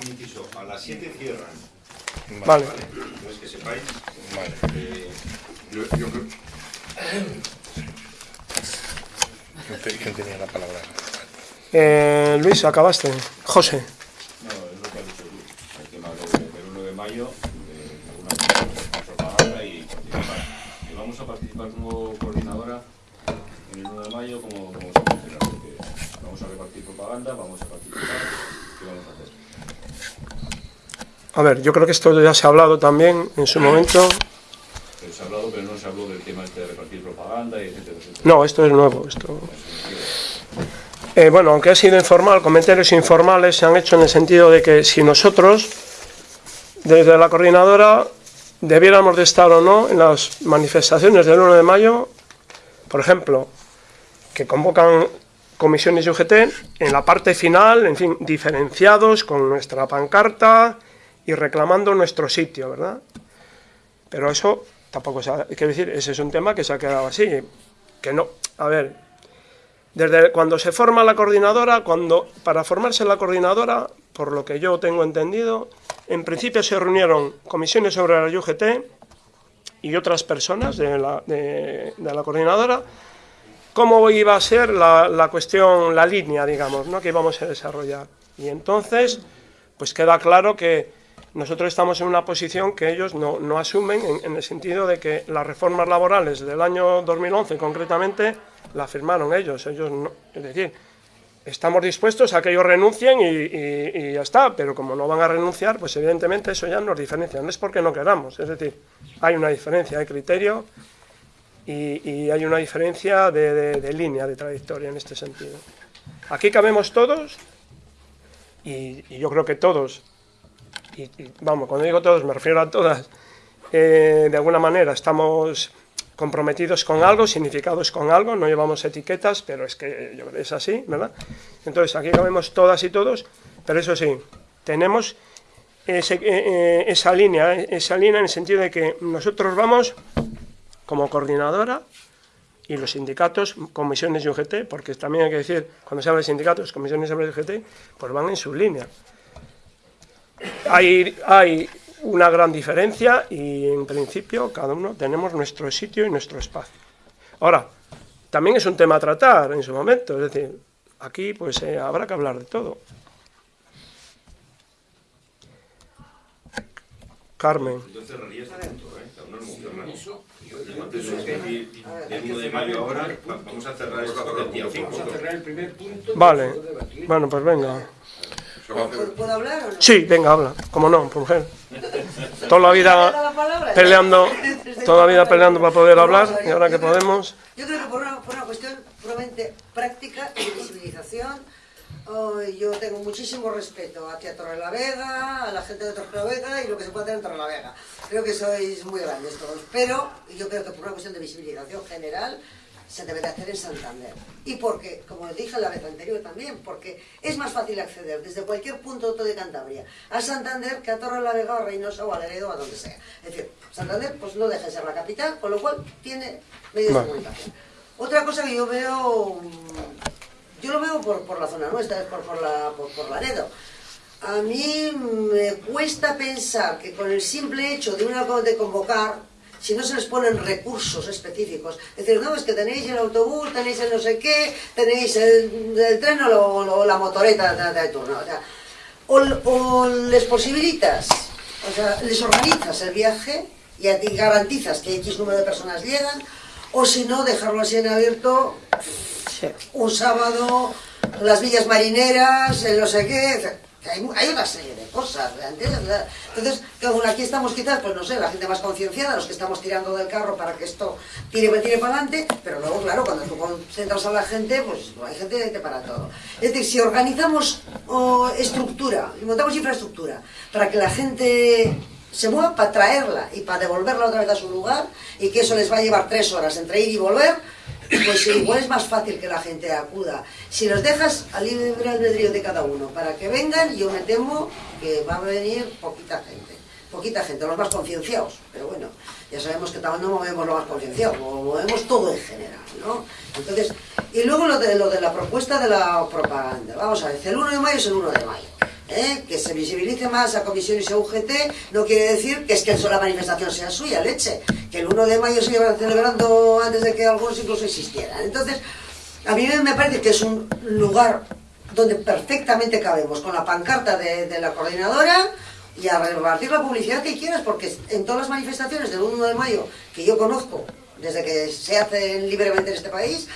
el inciso, a las 7 cierran. Vale. No es que sepáis. Vale. eh, Yo, yo creo- ¿Quién te- ¿Quién tenía la palabra? Eh, Luis, acabaste. José. No, es lo que ha dicho Luis, el tema de- del 1 de mayo, de propaganda y participar. Y vamos a participar como coordinadora en el 1 de mayo como, como porque vamos a repartir propaganda, vamos a participar, ¿qué vamos a hacer? A ver, yo creo que esto ya se ha hablado también en su momento. Pero se ha hablado, pero no se habló del tema este de repartir propaganda y etcétera, etcétera. No, esto es nuevo. Esto... Eh, bueno, aunque ha sido informal, comentarios informales se han hecho en el sentido de que si nosotros, desde la coordinadora, debiéramos de estar o no en las manifestaciones del 1 de mayo, por ejemplo, que convocan comisiones UGT, en la parte final, en fin, diferenciados con nuestra pancarta y reclamando nuestro sitio, ¿verdad? Pero eso tampoco se ha, quiero decir, ese es un tema que se ha quedado así, que no, a ver, desde cuando se forma la coordinadora, cuando para formarse la coordinadora, por lo que yo tengo entendido, en principio se reunieron comisiones sobre la UGT y otras personas de la, de, de la coordinadora, cómo iba a ser la, la cuestión, la línea, digamos, ¿no? que íbamos a desarrollar. Y entonces, pues queda claro que nosotros estamos en una posición que ellos no, no asumen en, en el sentido de que las reformas laborales del año 2011 concretamente la firmaron ellos. ellos no, es decir, estamos dispuestos a que ellos renuncien y, ya está, pero como no van a renunciar, pues evidentemente eso ya nos diferencia. No es porque no queramos, es decir, hay una diferencia, hay criterio y, hay una diferencia de, de- de línea, de trayectoria en este sentido. Aquí cabemos todos y, yo creo que todos, y, y, vamos, cuando digo todos me refiero a todas, eh, de alguna manera estamos comprometidos con algo, significados con algo, no llevamos etiquetas, pero es que es así, ¿verdad? Entonces aquí cabemos todas y todos, pero eso sí, tenemos ese- eh, eh, esa línea, eh, esa línea en el sentido de que nosotros vamos como coordinadora y los sindicatos, comisiones y UGT, porque también hay que decir, cuando se habla de sindicatos, comisiones y UGT, pues van en su línea. Hay, hay una gran diferencia y en principio cada uno tenemos nuestro sitio y nuestro espacio. Ahora, también es un tema a tratar en su momento, es decir, aquí pues eh, habrá que hablar de todo. Carmen. Yo cerraría este punto, ¿eh? Aún no lo hemos cerrado. Yo antes de decir del 1 de mayo ahora, va- vamos a cerrar esto del día 5. Vamos a cerrar el primer punto. Vale, bueno, pues venga. ¿Puedo, puedo hablar o no? Sí, venga, habla, como no, mujer. Toda la ¿Me da la vida peleando, toda la vida peleando para poder hablar y ahora que podemos. Yo creo que por una, por una cuestión puramente práctica y de visibilización, oh, yo tengo muchísimo respeto hacia Torrelavega, a la gente de Torrelavega y lo que se puede hacer en Torrelavega. Creo que sois muy grandes todos, pero yo creo que por una cuestión de visibilización general se debe de hacer en Santander. Y porque, como dije la vez anterior también, porque es más fácil acceder desde cualquier punto de Cantabria a Santander que a Torrelavega o a Reynosa o a Laredo o a donde sea. Es decir, Santander pues no deja de ser la capital, con lo cual tiene medios de comunicación. Otra cosa que yo veo, mm, yo lo veo por, por la zona nuestra, es por, por, la, por, por Laredo. A mí me cuesta pensar que con el simple hecho de, una, de convocar, si no se les ponen recursos específicos, es decir, no, es que tenéis el autobús, tenéis el no sé qué, tenéis el, el tren o, lo- lo- la motoreta de, de turno, o sea, o, o les posibilitas, o sea, les organizas el viaje y a ti garantizas que X número de personas llegan, o si no, dejarlo así en abierto un sábado, las villas marineras, el no sé qué, que hay, hay una serie de cosas, ¿entiendes? Entonces, aquí estamos quizás, pues no sé, la gente más concienciada, los que estamos tirando del carro para que esto tire, tire para adelante, pero luego, claro, cuando tú concentras a la gente, pues hay gente que para todo. Es decir, si organizamos oh, estructura, y montamos infraestructura, para que la gente se mueva para traerla y para devolverla otra vez a su lugar, y que eso les va a llevar tres horas entre ir y volver, pues igual es más fácil que la gente acuda. Si los dejas al libre albedrío de cada uno para que vengan, yo me temo que va a venir poquita gente. Poquita gente, los más concienciados. Pero bueno, ya sabemos que no movemos lo más concienciado, mo- movemos todo en general, ¿no? Entonces, y luego lo de, lo de la propuesta de la propaganda. Vamos a ver, el 1 de mayo es el 1 de mayo. ¿Eh? Que se visibilice más a comisiones a UGT no quiere decir que es que la manifestación sea suya, leche. Que el 1 de mayo se lleva celebrando antes de que algunos incluso existieran. Entonces, a mí me parece que es un lugar donde perfectamente cabemos con la pancarta de, la coordinadora y a repartir la publicidad que quieras, porque en todas las manifestaciones del 1 de mayo que yo conozco, desde que se hacen libremente en este país,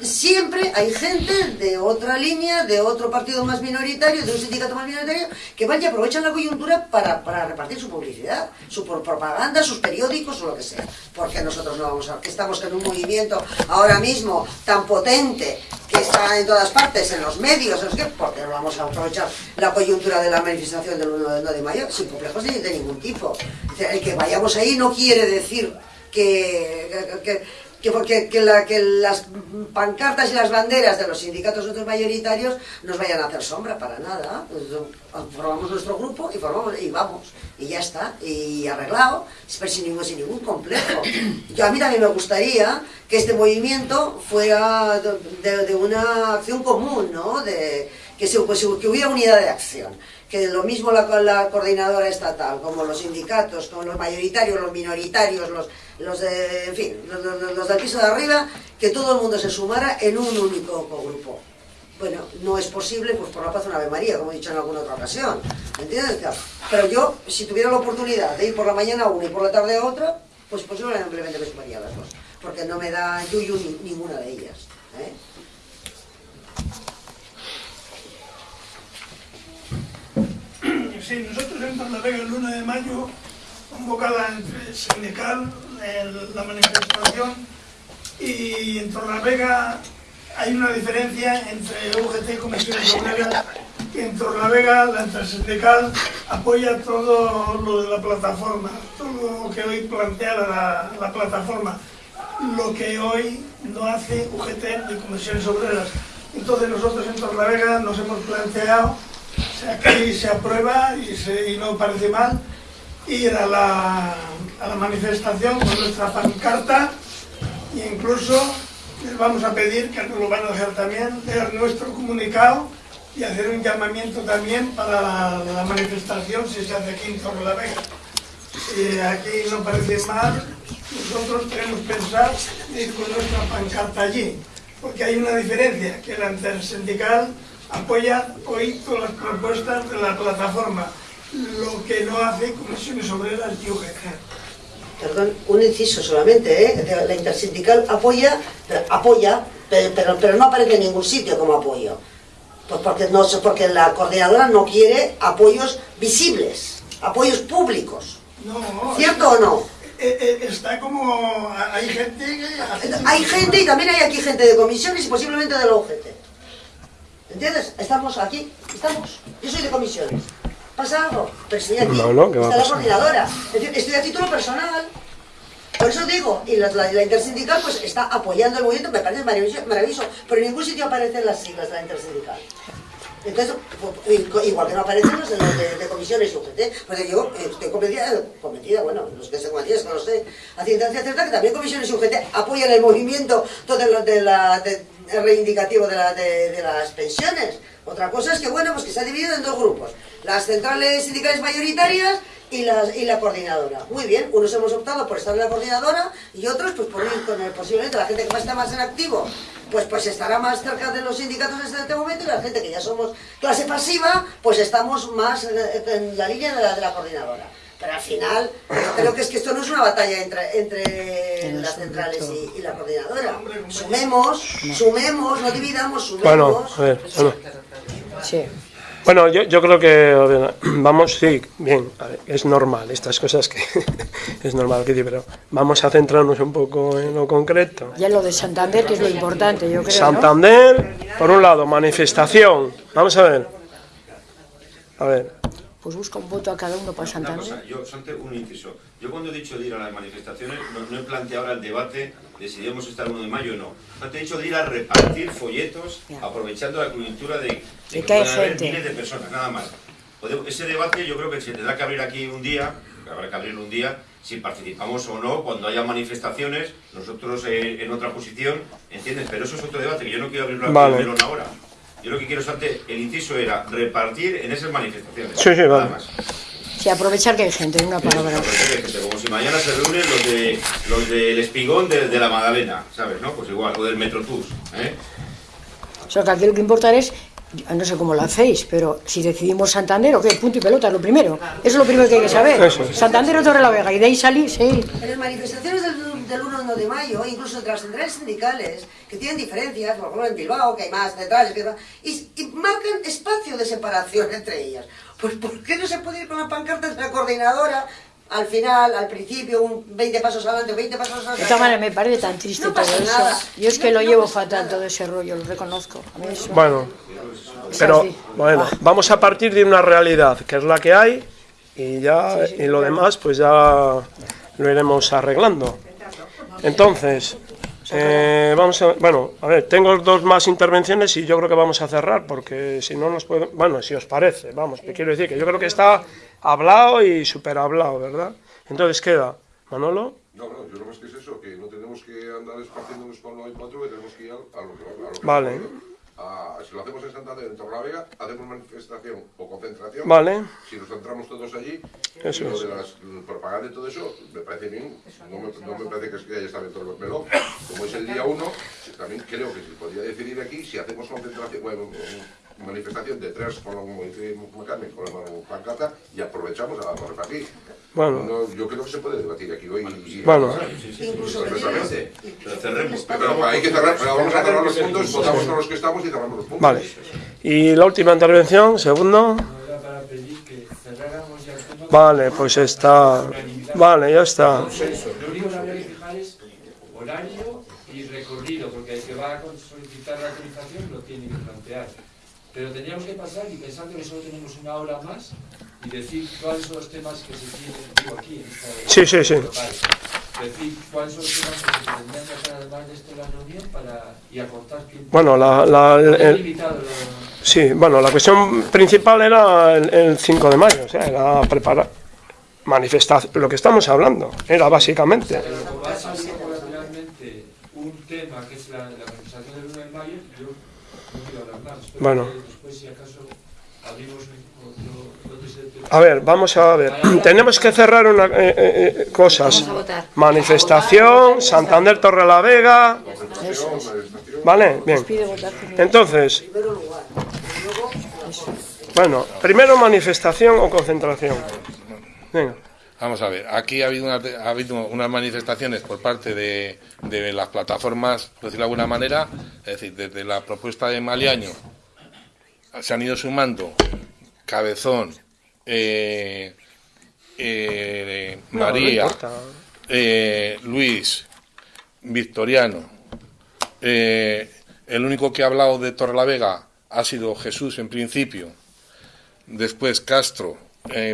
siempre hay gente de otra línea, de otro partido más minoritario, de un sindicato más minoritario, que van y aprovechan la coyuntura para, para repartir su publicidad, su pro- propaganda, sus periódicos o lo que sea. Porque nosotros no vamos a... que estamos en un movimiento ahora mismo tan potente que está en todas partes, en los medios, no sé qué, porque no vamos a aprovechar la coyuntura de la manifestación del 1 de, 1 de mayo sin complejos ni de ningún tipo. El que vayamos ahí no quiere decir que, que, que- que porque que, la- que las pancartas y las banderas de los sindicatos otros mayoritarios nos vayan a hacer sombra para nada. Pues, Formamos nuestro grupo y formamos y vamos y ya está y arreglado, pero sin ningún, sin ningún complejo. Yo a mí también me gustaría que este movimiento fuera de, de- de una acción común, ¿no? De, que, se, pues, que hubiera unidad de acción. Que lo mismo la, la coordinadora estatal, como los sindicatos, como los mayoritarios, los minoritarios, los, los de, en fin, los, los- del piso de arriba, que todo el mundo se sumara en un único grupo. Bueno, no es posible, pues por la paz una Ave María, como he dicho en alguna otra ocasión. ¿Me entiendes? Pero yo, si tuviera la oportunidad de ir por la mañana a una y por la tarde a otra, pues posiblemente me sumaría a las dos. Porque no me da yuyu ni, ninguna de ellas. ¿eh? Sí, nosotros en Torlavega el 1 de mayo, convocada entre sindical, el- la manifestación y en Torlavega hay una diferencia entre UGT y Comisiones Obreras, que en Torlavega la intersindical apoya todo lo de la plataforma, todo lo que hoy plantea la, la plataforma, lo que hoy no hace UGT ni Comisiones Obreras. Entonces nosotros en Torlavega nos hemos planteado, o sea, que se aprueba y, no parece mal, ir a la, la manifestación con nuestra pancarta e incluso les vamos a pedir que nos lo van a dejar también, leer nuestro comunicado y hacer un llamamiento también para la, la manifestación si se hace aquí en Torrelavega. Y aquí no parece mal, nosotros tenemos pensar ir con nuestra pancarta allí, porque hay una diferencia, que la intersindical apoya hoy todas las propuestas de la plataforma, lo que no hace Comisiones Obreras UGT. Perdón, un inciso solamente, ¿eh? La intersindical apoya, pero- apoya, pero, pero, pero no aparece en ningún sitio como apoyo. Pues porque, no, porque la coordinadora no quiere apoyos visibles, apoyos públicos. No, ¿Cierto o no? Eh, eh, Está como... Hay gente que... Hay gente y también hay aquí gente de comisiones y posiblemente de la UGT. ¿Entiendes? Estamos aquí, estamos. Yo soy de comisiones. ¿Pasa algo? Pero estoy aquí. No, no, ¿qué va a está la coordinadora. Es decir, estoy a título personal. Por eso digo, y la, la- la intersindical pues está apoyando el movimiento, me parece maravilloso, maravilloso, pero en ningún sitio aparecen las siglas de la intersindical. Entonces, pu- igual que no aparecen los de, los de, de comisiones y UGT, pues yo eh, estoy convencida, convencida, bueno, los que se convencidos que no sé, a ciencia cierta que también comisiones y UGT apoyan el movimiento todo lo de la, de- reivindicativo de, la- de las pensiones. Otra cosa es que, bueno, pues que se ha dividido en dos grupos, las centrales sindicales mayoritarias y, la coordinadora. Muy bien, unos hemos optado por estar en la coordinadora y otros pues por ir con el, posiblemente la gente que va a estar más en activo, pues, pues estará más cerca de los sindicatos en este momento y la gente que ya somos clase pasiva, pues estamos más en la línea de la, de la coordinadora. Pero al final, yo creo que es que esto no es una batalla entre, entre las centrales y, y la coordinadora. Sumemos, sumemos, no dividamos, sumemos. Bueno, a ver, bueno. Sí. Bueno, yo, yo creo que vamos, sí, bien, a ver, es normal, estas cosas que es normal que sí, pero vamos a centrarnos un poco en lo concreto. Ya lo de Santander, que es lo importante, yo creo, ¿no? Santander, por un lado, manifestación, vamos a ver. A ver, Pues busca un voto a cada uno para Una Santander. cosa, yo, Sante, un inciso. Yo cuando he dicho de ir a las manifestaciones, no, no he planteado ahora el debate de si debemos estar el 1 de mayo o no. No te he dicho de ir a repartir folletos, aprovechando la coyuntura de, de que hay gente. miles de personas, nada más. Podemos- Ese debate yo creo que se tendrá que abrir aquí un día, habrá que abrirlo un día, si participamos o no, cuando haya manifestaciones, nosotros eh, en otra posición, ¿entiendes? Pero eso es otro debate, que yo no quiero abrirlo aquí Vale. ahora. Yo lo que quiero, Sante, el inciso era repartir en esas manifestaciones. Sí, sí, nada vale. más. Sí, aprovechar que hay gente, en una palabra. Como si mañana se reúnen los de los del espigón de, de la Magdalena, ¿sabes? ¿No? Pues igual, o del Metrotús, ¿eh? O sea, que aquí lo que importa es, no sé cómo lo hacéis, pero si decidimos Santander o qué, punto y pelota, es lo primero. Eso es lo primero que hay que saber. Eso. Santander o Torrelavega, y de ahí salir, sí. En las manifestaciones del, del 1 de mayo, incluso entre las centrales sindicales, que tienen diferencias, por ejemplo en Bilbao, que hay más centrales, que y, y marcan espacio de separación entre ellas. Pues ¿por qué no se puede ir con la pancarta de la coordinadora? Al final, al principio, un 20 pasos adelante, 20 pasos atrás. De todas maneras, me parece tan triste No todo pasa eso. nada. Yo es que No- lo no llevo fatal todo ese rollo, lo reconozco. A mí eso- bueno, pero bueno, Ah. vamos a partir de una realidad, que es la que hay, y ya, y lo demás, pues ya lo iremos arreglando. Entonces, eh, vamos a, bueno, a ver, tengo dos más intervenciones y yo creo que vamos a cerrar, porque si no nos puede, bueno, si os parece, vamos, que quiero decir que yo creo que está hablado y super hablado, ¿verdad? Entonces queda, Manolo. No, no, yo lo más que es eso, que no tenemos que andar esparciéndonos con lo hay cuatro, que tenemos que ir a, a lo, que- a lo que Vale. A- si lo hacemos en Santander, en Torlavega, hacemos manifestación o concentración. Vale. Si nos centramos todos allí, Eso lo es. de las mm, propaganda y todo eso, me parece bien. No me, no me parece que es que ya está bien todo el melón. Como es el día uno, también creo que se podría decidir aquí si hacemos concentración, bueno, manifestación de tres, con Carmen, con la pancarta, y aprovechamos a, a repartir. Bueno. No, yo creo que se puede debatir aquí hoy. y- Bueno. Sí, sí, Incluso perfectamente. Pero cerremos. Pero hay que cerrar, pero vamos a cerrar los puntos, votamos con los que estamos y cerramos los puntos. Vale. Y la última intervención, segundo. Era para pedir que cerráramos ya el tema. Vale, pues está. Vale, ya está. Lo único que habría Pero tendríamos que pasar y pensando que solo tenemos una hora más y decir cuáles son los temas que se tienen, digo aquí, en esta Sí, sí, sí. Decir cuáles son los temas que se tendrían que hacer además de esto en la reunión para, y acortar tiempo. Bueno, la, la- el- el- limitado lo- sí, bueno, la cuestión principal era el, el 5 de mayo, o sea, era preparar, manifestar lo que estamos hablando, era básicamente. Pero como ha salido un tema que es la, la manifestación del 1 de mayo, yo no quiero hablar más. Bueno. que después, si acaso, abrimos otro, otro set de- A ver, vamos a ver. Tenemos que cerrar una, eh, eh, eh, cosas. Manifestación, Santander Torre la Vega. ¿Vale? Bien. Entonces, bueno, primero manifestación o concentración. Venga. Vamos a ver, aquí ha habido, una- ha habido unas manifestaciones por parte de, de las plataformas, por decirlo de alguna manera, es decir, desde la propuesta de Maliaño se han ido sumando Cabezón, eh, eh, No, María, eh, Luis, Victoriano. el único que ha hablado de Torrelavega ha sido Jesús en principio. Después Castro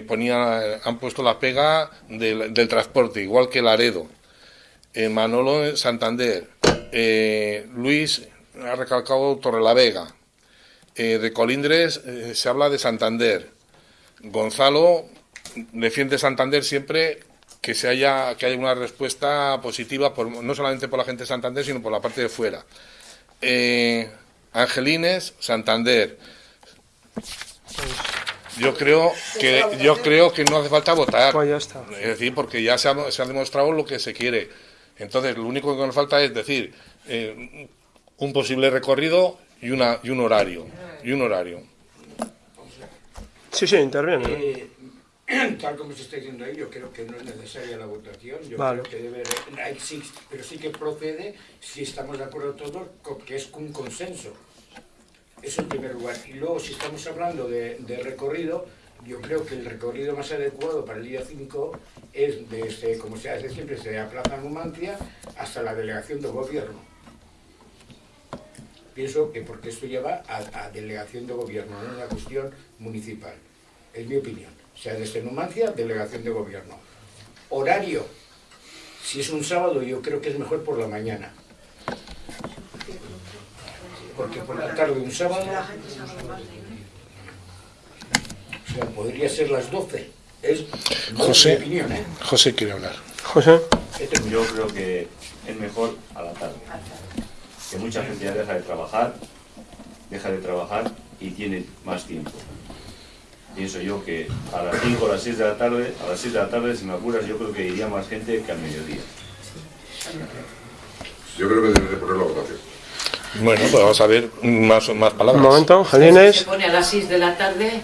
ponía, han puesto la pega del, del transporte, igual que Laredo. Manolo Santander. Luis ha recalcado Torrelavega. Eh, de Colindres eh, se habla de Santander. Gonzalo defiende Santander siempre que se haya que haya una respuesta positiva por- no solamente por la gente de Santander sino por la parte de fuera. Eh, Angelines, Santander. Yo creo que yo creo que no hace falta votar. Pues ya está. Es decir, porque ya se ha, se ha demostrado lo que se quiere. Entonces, lo único que nos falta es decir eh, un posible recorrido y una y un horario y un horario. Sí, sí, interviene. Eh, tal como se está diciendo ahí, yo creo que no es necesaria la votación. Yo Vale. creo que debe hay- sí, pero sí que procede si estamos de acuerdo todos que es un consenso. Eso en primer lugar. Y luego, si estamos hablando de, de recorrido, yo creo que el recorrido más adecuado para el día 5 es desde, como se hace siempre, desde la Plaza Numancia hasta la delegación de gobierno. Pienso que porque esto lleva a, a delegación de gobierno, no es una cuestión municipal. Es mi opinión. O sea, desde Numancia, delegación de gobierno. Horario. Si es un sábado, yo creo que es mejor por la mañana. Porque por la tarde un sábado... O sea, podría ser las 12. Es José, mi opinión, ¿eh? José quiere hablar. José. Yo creo que es mejor a la tarde. Que mucha gente ya deja de trabajar, deja de trabajar y tiene más tiempo. Pienso yo que a las 5 o las 6 de la tarde, a las 6 de la tarde, si me apuras, yo creo que iría más gente que al mediodía. Yo creo que debe de poner la votación. Bueno, pues vamos a ver más, más palabras. Un momento, Se Angelines. pone a las 6 de la tarde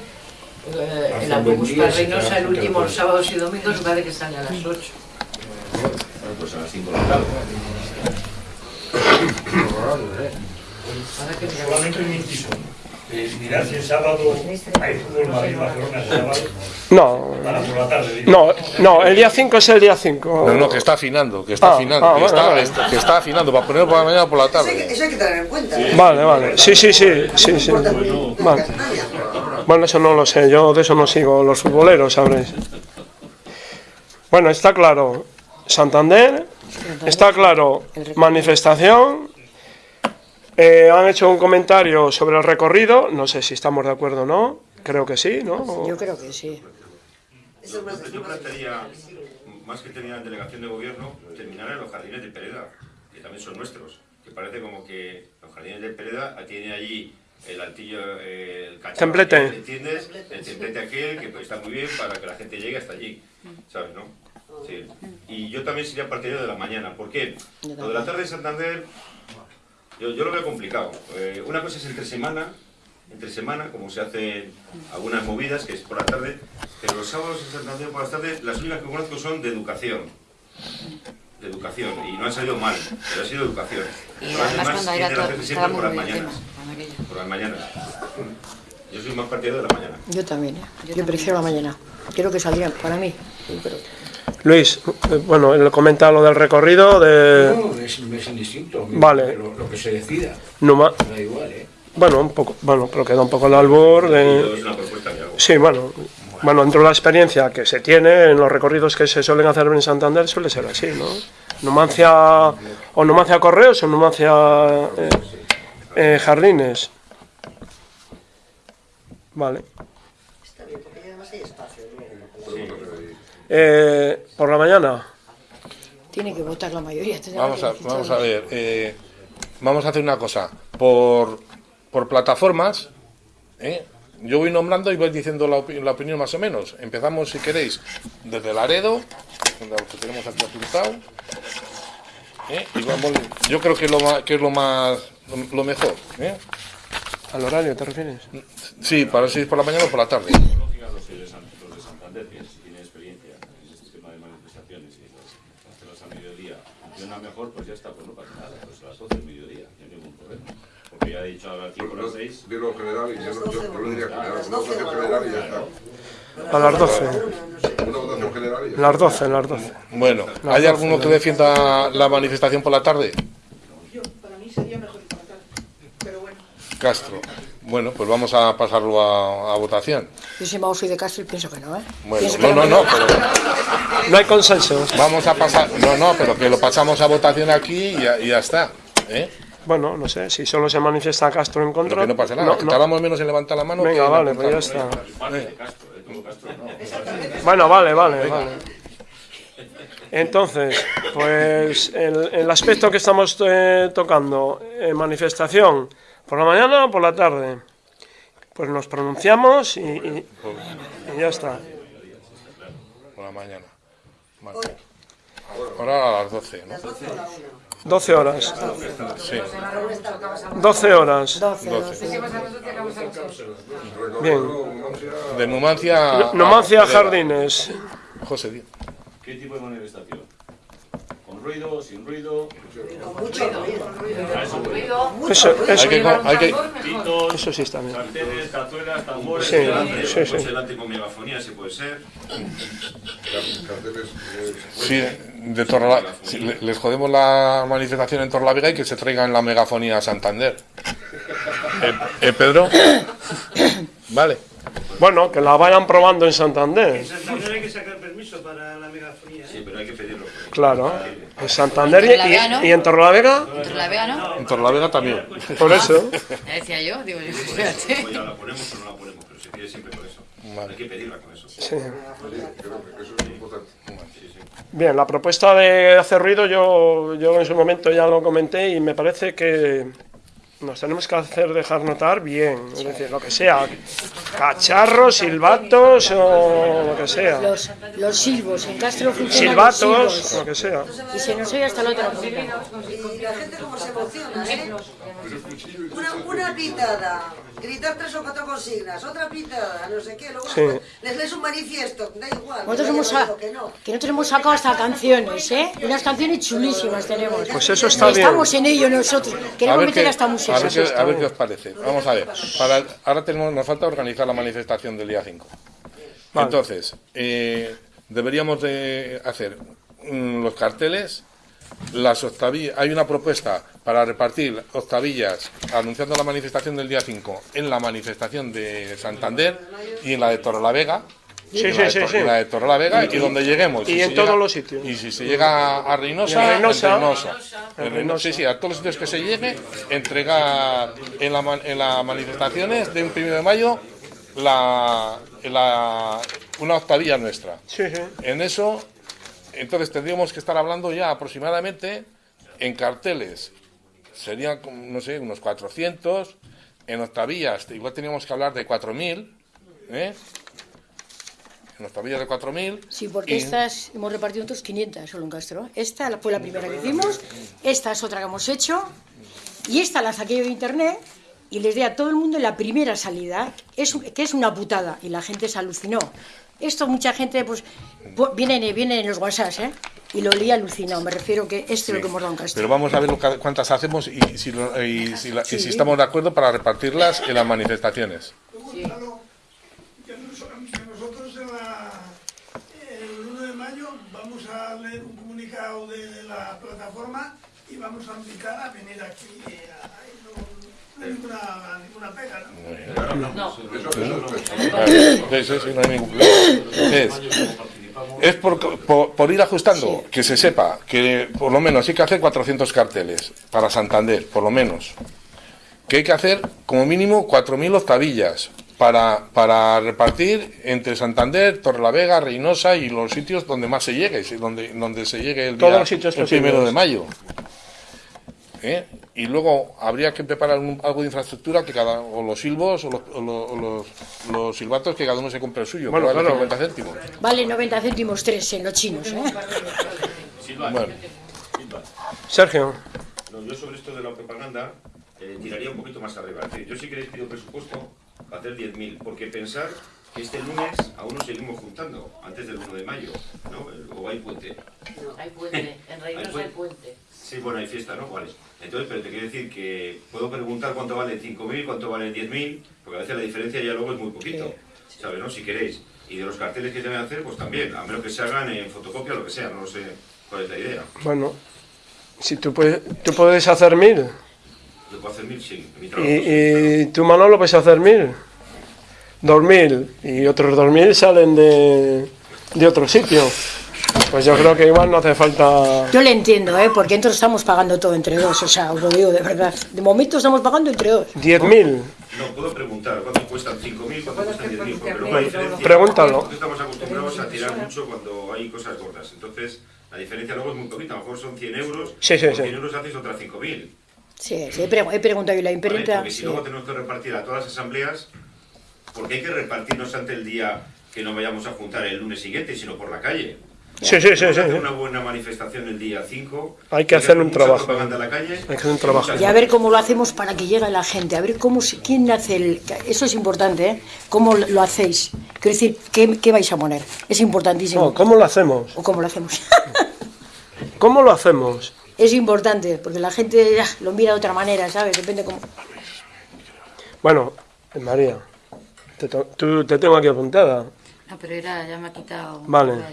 eh, el autobús para se Reynosa, el último cerca. los sábados y domingos, parece que sale a las 8. Bueno, pues a las 5 de la tarde. Un inciso. Eh, mirar si el sábado hay fútbol Madrid-Barcelona el sábado. No. Para por la tarde, digo. No, no, el día 5 es el día 5. No, no, que está afinando, que está Ah, afinando, ah, que, bueno, está, vale. está- que está afinando para ponerlo por la mañana o por la Eso hay, que, tarde. eso hay que tener en cuenta. Vale, vale. Sí, sí, sí, sí, sí. Vale. Bueno, eso no lo sé, yo de eso no sigo los futboleros, sabréis. Bueno, está claro Santander, está claro manifestación. Eh, han hecho un comentario sobre el recorrido, no sé si estamos de acuerdo o no, creo que sí, ¿no? Yo creo que sí. Yo, yo plantearía, más que terminar en delegación de gobierno, terminar en los jardines de Pereda, que también son nuestros. Que parece como que los jardines de Pereda tienen allí el altillo, el cacharro, ¿entiendes? El templete aquel, que pues, está muy bien para que la gente llegue hasta allí, ¿sabes, no? Sí. Y yo también sería partidario de la mañana. ¿Por qué? Lo de la tarde de Santander, yo, yo lo veo complicado. Eh, una cosa es entre semana, entre semana, como se hacen algunas movidas, que es por la tarde, pero los sábados en Santander por las tardes, las únicas que conozco son de educación. De educación, y no han salido mal, pero ha sido educación. Y además además cuando era todo, siempre por las mañanas. tema. Por las mañanas. Yo soy más partidario de la mañana. Yo también, ¿eh? Yo prefiero la mañana. Quiero que saldrían, para mí. Luis, bueno, él comenta lo del recorrido de No, es, es indistinto. Vale. Lo, lo que se decida. Da igual, ¿eh? Bueno, un poco, bueno, pero queda un poco el albor de... es una propuesta que hago. Sí, bueno, bueno, dentro de la experiencia que se tiene en los recorridos que se suelen hacer en Santander suele ser así, ¿no? Numancia o Numancia Correos o Numancia eh, eh, Jardines. Vale. Está bien, porque además hay espacio. ¿no? Eh, por la mañana. Tiene que votar la mayoría. Vamos a, vamos ver. eh, vamos a hacer una cosa. Por, por plataformas, ¿eh? yo voy nombrando y voy diciendo la, opi- la opinión más o menos. Empezamos, si queréis, desde Laredo, donde lo que tenemos aquí apuntado. ¿eh? Y vamos, yo creo que, lo que es lo más lo, lo mejor. ¿eh? ¿Al horario te refieres? Sí, para si es por la mañana o por la tarde. Lógica, los de, San- los de Santander, que sí tienen experiencia en este sistema de manifestaciones y las, hacerlas a mediodía funciona mejor, pues ya está, pues no pasa nada, pues a las 12 del mediodía, no hay ningún problema. Dicho ahora por las 6. Dilo general y yo, no- yo, yo lo diría general, una votación general y ya está. A las 12. Una votación general y ya Las 12, las 12. Bueno, ¿hay 12, alguno que defienda la manifestación por la tarde? Yo, para mí sería mejor por la tarde, pero bueno. Castro. Bueno, pues vamos a pasarlo a, a votación. Yo si soy de Castro y pienso que no, ¿eh? Bueno, no, no, no, pero No hay consenso. vamos a pasar. No, no, pero que lo pasamos a votación aquí y ya, y ya está. ¿eh? Bueno, no sé, si solo se manifiesta Castro en contra... Pero que no pasa nada. no, que no. tardamos menos en levantar la mano. Venga, que vale, pues ya está. ¿eh? Bueno, vale, vale, vale. Entonces, pues el, el aspecto que estamos eh, tocando, eh, manifestación, ¿por la mañana o por la tarde? Pues nos pronunciamos y, y- y ya está. Por la mañana. Vale. Ahora a las 12, ¿no? 12 horas. Sí. 12 horas. 12. Bien. De Numancia. Numancia a- Jardines. José Díaz. ¿Qué tipo de manifestación? ¿Con ruido, sin ruido? Eso, eso, Hay que, hay que, Pitos, eso sí está bien. carteles, cazuelas, tambores... Sí, delante, sí, sí. delante con megafonía, si puede ser. Carteles, eh, sí, de Torrela- sí, le- les jodemos la manifestación en Torlavega y que se traigan la megafonía a Santander. ¿Eh, eh, Pedro? Vale. Bueno, que la vayan probando en Santander. En Santander hay que sacar permiso para la megafonía. ¿eh? Sí, pero hay que pedirlo. Claro. En Santander y, Torrelavega, ¿no? y- y en Torrelavega, Entre la Vega, ¿no? En Torlavega también. por eso. Ya decía yo, digo, yo, espérate. ¿la ponemos o no la ponemos? Pero se pide siempre por eso. Hay que pedirla con eso. Sí. creo que eso es importante. Bien, la propuesta de hacer ruido yo, yo en su momento ya lo comenté y me parece que nos tenemos que hacer dejar notar bien, es decir, lo que sea, cacharros, silbatos o lo que sea, Los, los silbos, en Castro funcionan los silbatos, silbos. lo que sea. Y se nos oye hasta la otra punta. Y la gente como se emociona, ¿eh? Una, una pitada, gritar tres o cuatro consignas, otra pitada, no sé qué, luego Sí. les lees un manifiesto, da igual. Nosotros que hemos, lo que no. que nosotros hemos sacado hasta canciones, ¿eh? Unas canciones chulísimas tenemos. Pues eso está bien. Estamos en ello nosotros. A Queremos meter hasta a, música. ver a ver qué os parece. Vamos a ver. Para, ahora tenemos, nos falta organizar la manifestación del día 5. Vale. Entonces, eh, deberíamos de hacer mm, los carteles, las octavillas. Hay una propuesta para repartir octavillas anunciando la manifestación del día 5 en la manifestación de Santander y en la de Torrelavega. Sí, en sí, la sí, sí. en la de Torrelavega y, Y- donde lleguemos. y si en todos los sitios. Y si se llega a Reynosa, en Reynosa. en Reynosa. En En Reynosa, Sí, sí, a todos los sitios que se llegue, entregar en las en las manifestaciones de un primero de mayo la, la- una octavilla nuestra. Sí, sí. En eso, entonces tendríamos que estar hablando ya aproximadamente en carteles. Serían, no sé, unos 400. En octavillas, igual teníamos que hablar de 4.000. ¿eh? En octavillas de 4.000. Sí, porque y- estas hemos repartido otros 500 solo en Castro. Esta fue la primera que hicimos, esta es otra que hemos hecho, y esta la saqué yo de internet y les di a todo el mundo en la primera salida, es, que es una putada, y la gente se alucinó. Esto mucha gente, pues, pu- viene, viene en los WhatsApp, ¿eh? Y lo leí alucinado, me refiero que esto es lo que hemos dado en Castro. Pero vamos a ver lo que- cuántas hacemos y si, lo- y si la- y si Sí. estamos de acuerdo para repartirlas en las manifestaciones. Que nosotros en la- el 1 de mayo vamos a leer un comunicado de la plataforma y vamos a invitar a venir aquí. eh, no hay ninguna, ninguna pega, ¿no? No. Sí, sí, sí, no hay ningún problema. Es, es por, por- por ir ajustando, que se sepa que por lo menos hay que hacer 400 carteles para Santander, por lo menos. Que hay que hacer como mínimo 4.000 octavillas para, para repartir entre Santander, Torrelavega, Reynosa y los sitios donde más se llegue, donde, donde se llegue el, Todos día- los sitios el primero de mayo. ¿Eh? Y luego habría que preparar un- algo de infraestructura que cada o los silbos o los, o los, o los- los silbatos que cada uno se compre el suyo, Bueno, que vale claro. 50 céntimos. Vale 90 céntimos tres en los chinos, ¿eh? Bueno. Sergio. No, yo sobre esto de la propaganda eh, tiraría un poquito más arriba. Es decir, yo sí que les pido presupuesto para hacer 10.000, porque pensar que este lunes aún nos seguimos juntando, antes del 1 de mayo, ¿no? O hay puente. Hay puente, en Reynosa hay puente. Sí, bueno, hay fiesta, ¿no? Vale. Entonces, pero te quiero decir que puedo preguntar cuánto vale 5.000, cuánto vale 10.000, porque a veces la diferencia ya luego es muy poquito, ¿sabes, no? Si queréis. Y de los carteles que se deben hacer, pues también, a menos que se hagan en fotocopia o lo que sea, no lo sé cuál es la idea. Bueno, si tú puedes, tú puedes hacer mil Yo puedo hacer mil, sí, en mi y, trabajo. y tú Manolo puedes hacer mil, dos mil y otros dos mil salen de, de otro sitio. Pues yo creo que igual no hace falta... Yo le entiendo, ¿eh? Porque entonces estamos pagando todo entre dos, o sea, os lo digo de verdad. De momento estamos pagando entre dos. Diez mil. No, puedo preguntar cuánto cuestan 5.000, cuánto cuestan 10.000, porque luego la Bueno, diferencia... pregúntalo. Estamos acostumbrados a tirar mucho cuando hay cosas gordas, entonces la diferencia luego es muy poquita, a lo mejor son 100 euros, Sí, sí, sí. 100 euros haces otras 5.000. Sí, sí, he, pre- he preguntado yo la ¿vale? imprenta. Porque si sí. luego tenemos que repartir a todas las asambleas, porque hay que repartirnos ante el día que no vayamos a juntar el lunes siguiente, sino por la calle. Sí, sí, sí, sí, una buena manifestación el día 5. Hay que hacer un trabajo. la calle. Hay que hacer un trabajo. Y a ver cómo lo hacemos para que llegue la gente, a ver cómo se- quién hace el... Eso es importante, ¿eh? ¿Cómo lo hacéis? Quiero decir, ¿qué, qué vais a poner? Es importantísimo. No, ¿Cómo lo hacemos? ¿O cómo lo hacemos? ¿Cómo lo hacemos? es importante, porque la gente ya, lo mira de otra manera, ¿sabes? Depende cómo... Bueno, eh, María, te, tú, te tengo aquí apuntada. No, pero era, ya me ha quitado. Vale.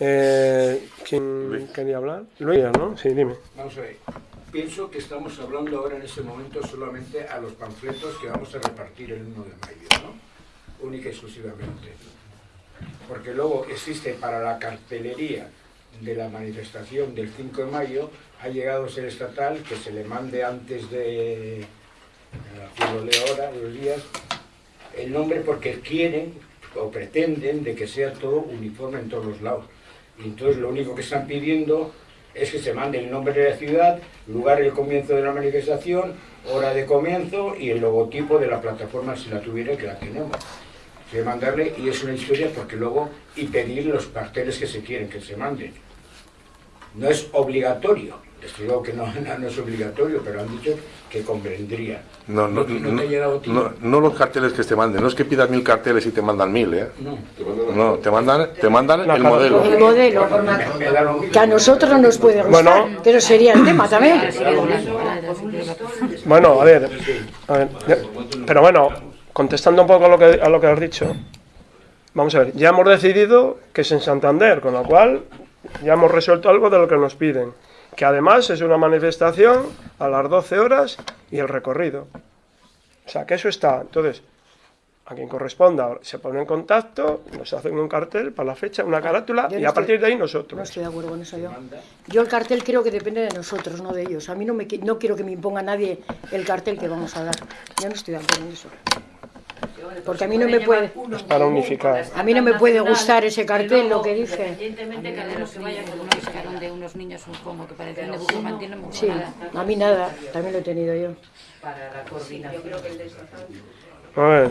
Eh, ¿Quién quería hablar? Luis, ¿no? Sí, dime. Vamos a ver. Pienso que estamos hablando ahora en este momento solamente a los panfletos que vamos a repartir el 1 de mayo, ¿no? Única y exclusivamente. Porque luego existe para la cartelería de la manifestación del 5 de mayo, ha llegado a ser estatal que se le mande antes de, aquí lo leo ahora, los días, el nombre porque quieren o pretenden de que sea todo uniforme en todos los lados. Y entonces lo único que están pidiendo es que se mande el nombre de la ciudad, lugar y el comienzo de la manifestación, hora de comienzo y el logotipo de la plataforma si la tuviera que la tenemos. Se mandarle y es una historia porque luego y pedir los carteles que se quieren que se manden. No es obligatorio, les digo que no, no es obligatorio, pero han dicho que convendría. No, no, No- te los carteles que te manden, no es que pidas mil carteles y te mandan mil, ¿eh? No. No, te mandan, te mandan el modelo. El que a nosotros no nos puede gustar, Bueno. que eso sería el tema también. Bueno, a ver, a ver, ya- pero bueno, contestando un poco a lo que, a lo que has dicho, vamos a ver, ya hemos decidido que es en Santander, con lo cual ya hemos resuelto algo de lo que nos piden, que además es una manifestación a las 12 horas y el recorrido. O sea, que eso está. Entonces, a quien corresponda se pone en contacto, nos hacen un cartel para la fecha, una carátula Yo y no a partir de ahí nosotros. No estoy de acuerdo con eso yo. Yo el cartel creo que depende de nosotros, no de ellos. A mí no, me, no quiero que me imponga nadie el cartel que vamos a dar. Yo no estoy de acuerdo en eso. Porque a mí no me puede... Para unificar. A mí no me puede gustar ese cartel, lo que dice. Independientemente cada uno que vaya con uno que sacaron de unos niños un como que parecían de Bucaramanga, no me gusta Sí, a mí nada, también lo he tenido yo. Para la coordinación. A ver.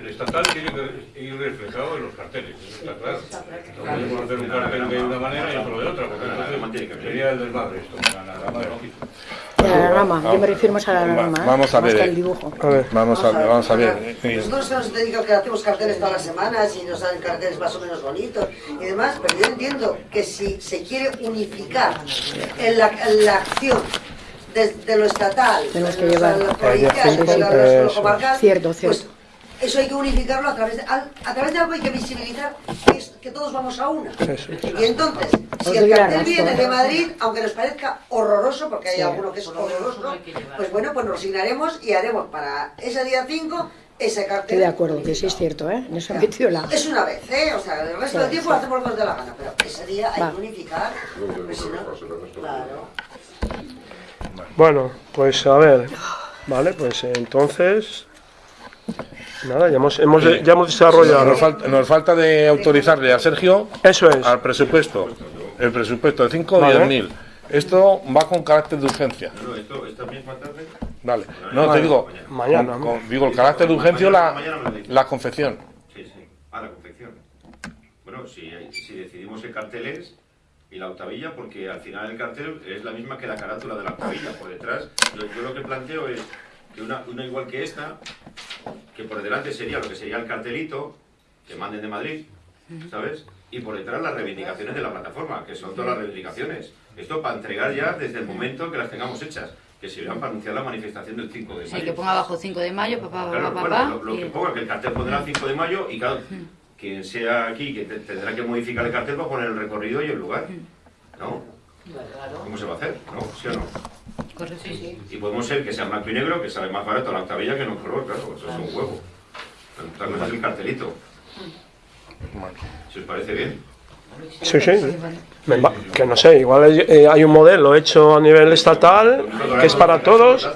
El estatal tiene que ir reflejado en los carteles, eso está claro. No podemos hacer un cartel de una manera y otro de otra, porque entonces sería el desmadre esto. La, rama, yo me refiero más a la rama, ¿eh? Vamos a más ver. que eh, al dibujo. Vamos a, vamos a ver. Nosotros nos dedicamos que hacemos carteles todas las semanas y nos salen carteles más o menos bonitos y demás, pero yo entiendo que si se quiere unificar en la, en la acción desde lo estatal, Tenemos que de lo- llevar- lo provincial, de lo- eso. comarcal, Cierto, pues cierto. Eso hay que unificarlo a través de, a través de algo hay que visibilizar que, es- que todos vamos a una. Eso. Y entonces, si el la cartel viene de Madrid, aunque nos parezca horroroso, porque hay Sí. alguno que es horroroso, pues bueno, pues nos resignaremos y haremos para ese día 5 ese cartel. Estoy de acuerdo, que sí es cierto, ¿eh? En eso metido la... Es una vez, ¿eh? O sea, el resto Sí, del tiempo sí. hacemos lo que nos dé la gana, pero ese día hay Va. que unificar, pues si no, claro. Bueno, pues a ver. Vale, pues entonces. Nada, ya hemos, hemos, ya hemos desarrollado. Nos falta, nos falta de autorizarle a Sergio Eso es. al presupuesto. El presupuesto de 5 o Vale. 10 mil. Esto va con carácter de urgencia. No, esto, esta misma tarde. Vale. No, Vale. te digo, Mañana, con- ¿no? con- digo, el carácter de urgencia o la, la confección. Sí, sí. Ah, la confección. Bueno, si, si decidimos el cartel es y la octavilla, porque al final el cartel es la misma que la carátula de la octavilla. Por detrás, yo, yo lo que planteo es que una, una igual que esta, que por delante sería lo que sería el cartelito, que manden de Madrid, ¿sabes? Y por detrás las reivindicaciones de la plataforma, que son todas las reivindicaciones. Esto para entregar ya desde el momento que las tengamos hechas, que sirvan para anunciar la manifestación del 5 de mayo. Sí, que ponga abajo 5 de mayo, papá, papá, Claro, papá. bueno, lo, lo y- que ponga, que el cartel pondrá 5 de mayo y claro, quien sea aquí que te- tendrá que modificar el cartel para poner el recorrido y el lugar. ¿No? ¿Cómo se va a hacer? ¿No? ¿Sí o no? Correcto. Y podemos ser que sea blanco y negro, que sale más barato la octavilla que no color, claro, eso es un huevo. Otra cosa es el cartelito. Si os parece bien. Sí, sí. Que no sé, igual hay, eh, hay un modelo hecho a nivel estatal que es para todos.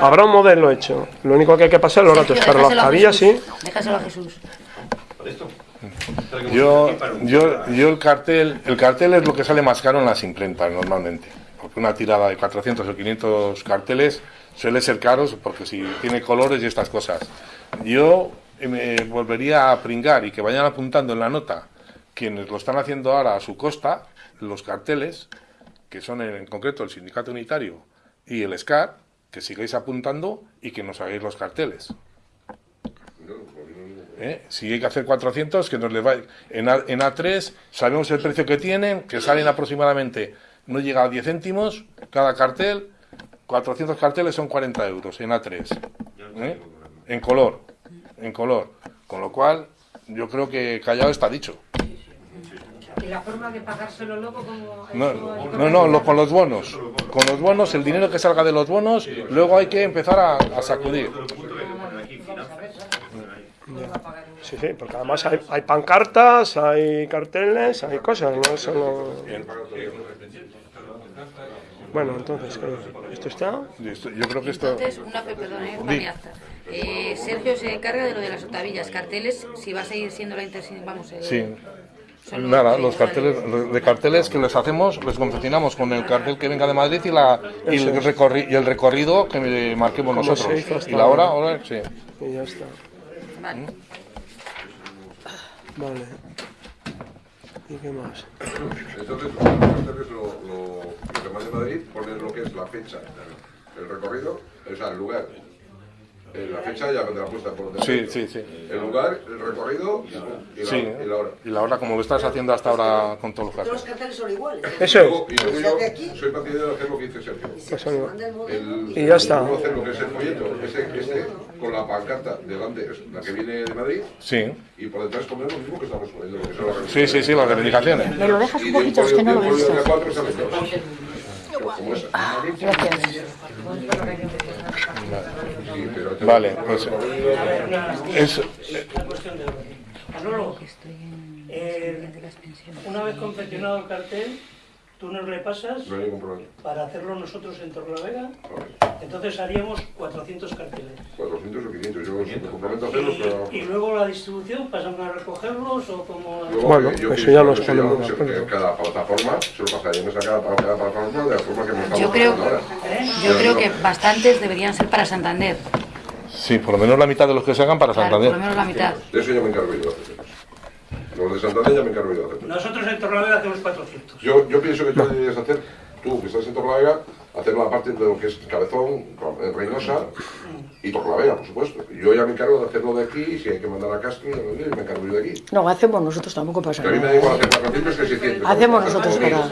Habrá un modelo hecho. Lo único que hay que pasar es los datos. Pero la octavilla sí. Déjaselo a Jesús. Yo, yo, yo el cartel, el cartel es lo que sale más caro en las imprentas normalmente. Porque una tirada de 400 o 500 carteles suele ser caros porque si tiene colores y estas cosas. Yo eh, me volvería a pringar y que vayan apuntando en la nota quienes lo están haciendo ahora a su costa, los carteles, que son en, en concreto el Sindicato Unitario y el SCAR, que sigáis apuntando y que nos hagáis los carteles. ¿Eh? Si hay que hacer 400, que nos le va... En, A, en A3 sabemos el precio que tienen, que salen aproximadamente, no llega a 10 céntimos cada cartel, 400 carteles son 40 euros en A3. ¿eh? En color, en color. Con lo cual, yo creo que callado está dicho. ¿Y la forma de pagárselo luego como... No, no, no, lo- con los bonos. Con los bonos, el dinero que salga de los bonos, luego hay que empezar a, a sacudir. Sí, sí, porque además hay, hay pancartas, hay carteles, hay cosas, no solo... Bueno, entonces, ¿qué? ¿esto está? Yo creo que esto... Entonces, una, pe- perdón, eh. Eh, Sergio se encarga de lo de las octavillas, carteles, si va a seguir siendo la inter... Vamos, eh, Sí. Nada, los carteles, los de carteles que les hacemos, les confeccionamos con el cartel que venga de Madrid y, la, y, el, recorri- y el recorrido que me marquemos nosotros. y la hora, ahora. ahora, sí. Y ya está. Vale. Vale. ¿Y qué más? Entonces, lo, lo, lo que mande Madrid, poner lo que es la fecha, el recorrido, o sea, el lugar. Eh, La fecha ya vendrá puesta por Sí, defecto. sí, sí. El lugar, el recorrido y, la, Sí, y la hora. y la hora como lo estás haciendo hasta ahora con todos los Todos los carteles. son iguales. Eso Y luego- y luego yo soy partidario de hacer lo que dice Sergio. Pues. El, Y ya está. luego hacer lo que es el folleto, este, este, con la pancarta delante, es la que viene de Madrid, Sí, y por detrás poner lo mismo que estamos poniendo. Sí, sí, sí, las reivindicaciones. Me lo dejas un poquito, es que no lo he visto. Folio de A4 salen dos. Como esa. Gracias. Sí, pero te- Vale, pues es, Una cuestión de orden. Manolo, eh, una vez confeccionado el cartel, tú nos repasas No hay ningún problema. para hacerlo nosotros en Torlavega. Entonces haríamos 400 carteles. 400 o 500, yo me comprometo a hacerlo, pero... Y luego la distribución, ¿pasan a recogerlos o como...? Luego, Bueno, eh, yo eso pienso ya eso ponemos Cada plataforma se lo pasaríamos a cada, a cada plataforma de la forma que nos estamos Yo creo, ahora. yo creo que bastantes deberían ser para Santander. sí, por lo menos la mitad de los que se hagan para Claro, por lo Santander. menos la mitad. De eso ya me encargo yo. Los de Santander ya me encargo yo de hacerlo. Nosotros en Torlavega hacemos 400. Yo, yo pienso que tú deberías hacer, tú que estás en Torlavega, hacer la parte de lo que es Cabezón, Reynosa y Torlavega, por supuesto. Yo ya me encargo de hacerlo de aquí, si hay que mandar a Castro, me encargo yo de aquí. No, hacemos nosotros, tampoco pasa Que a mí me da nada. igual hacer 400 que 600. Hacemos nosotros para-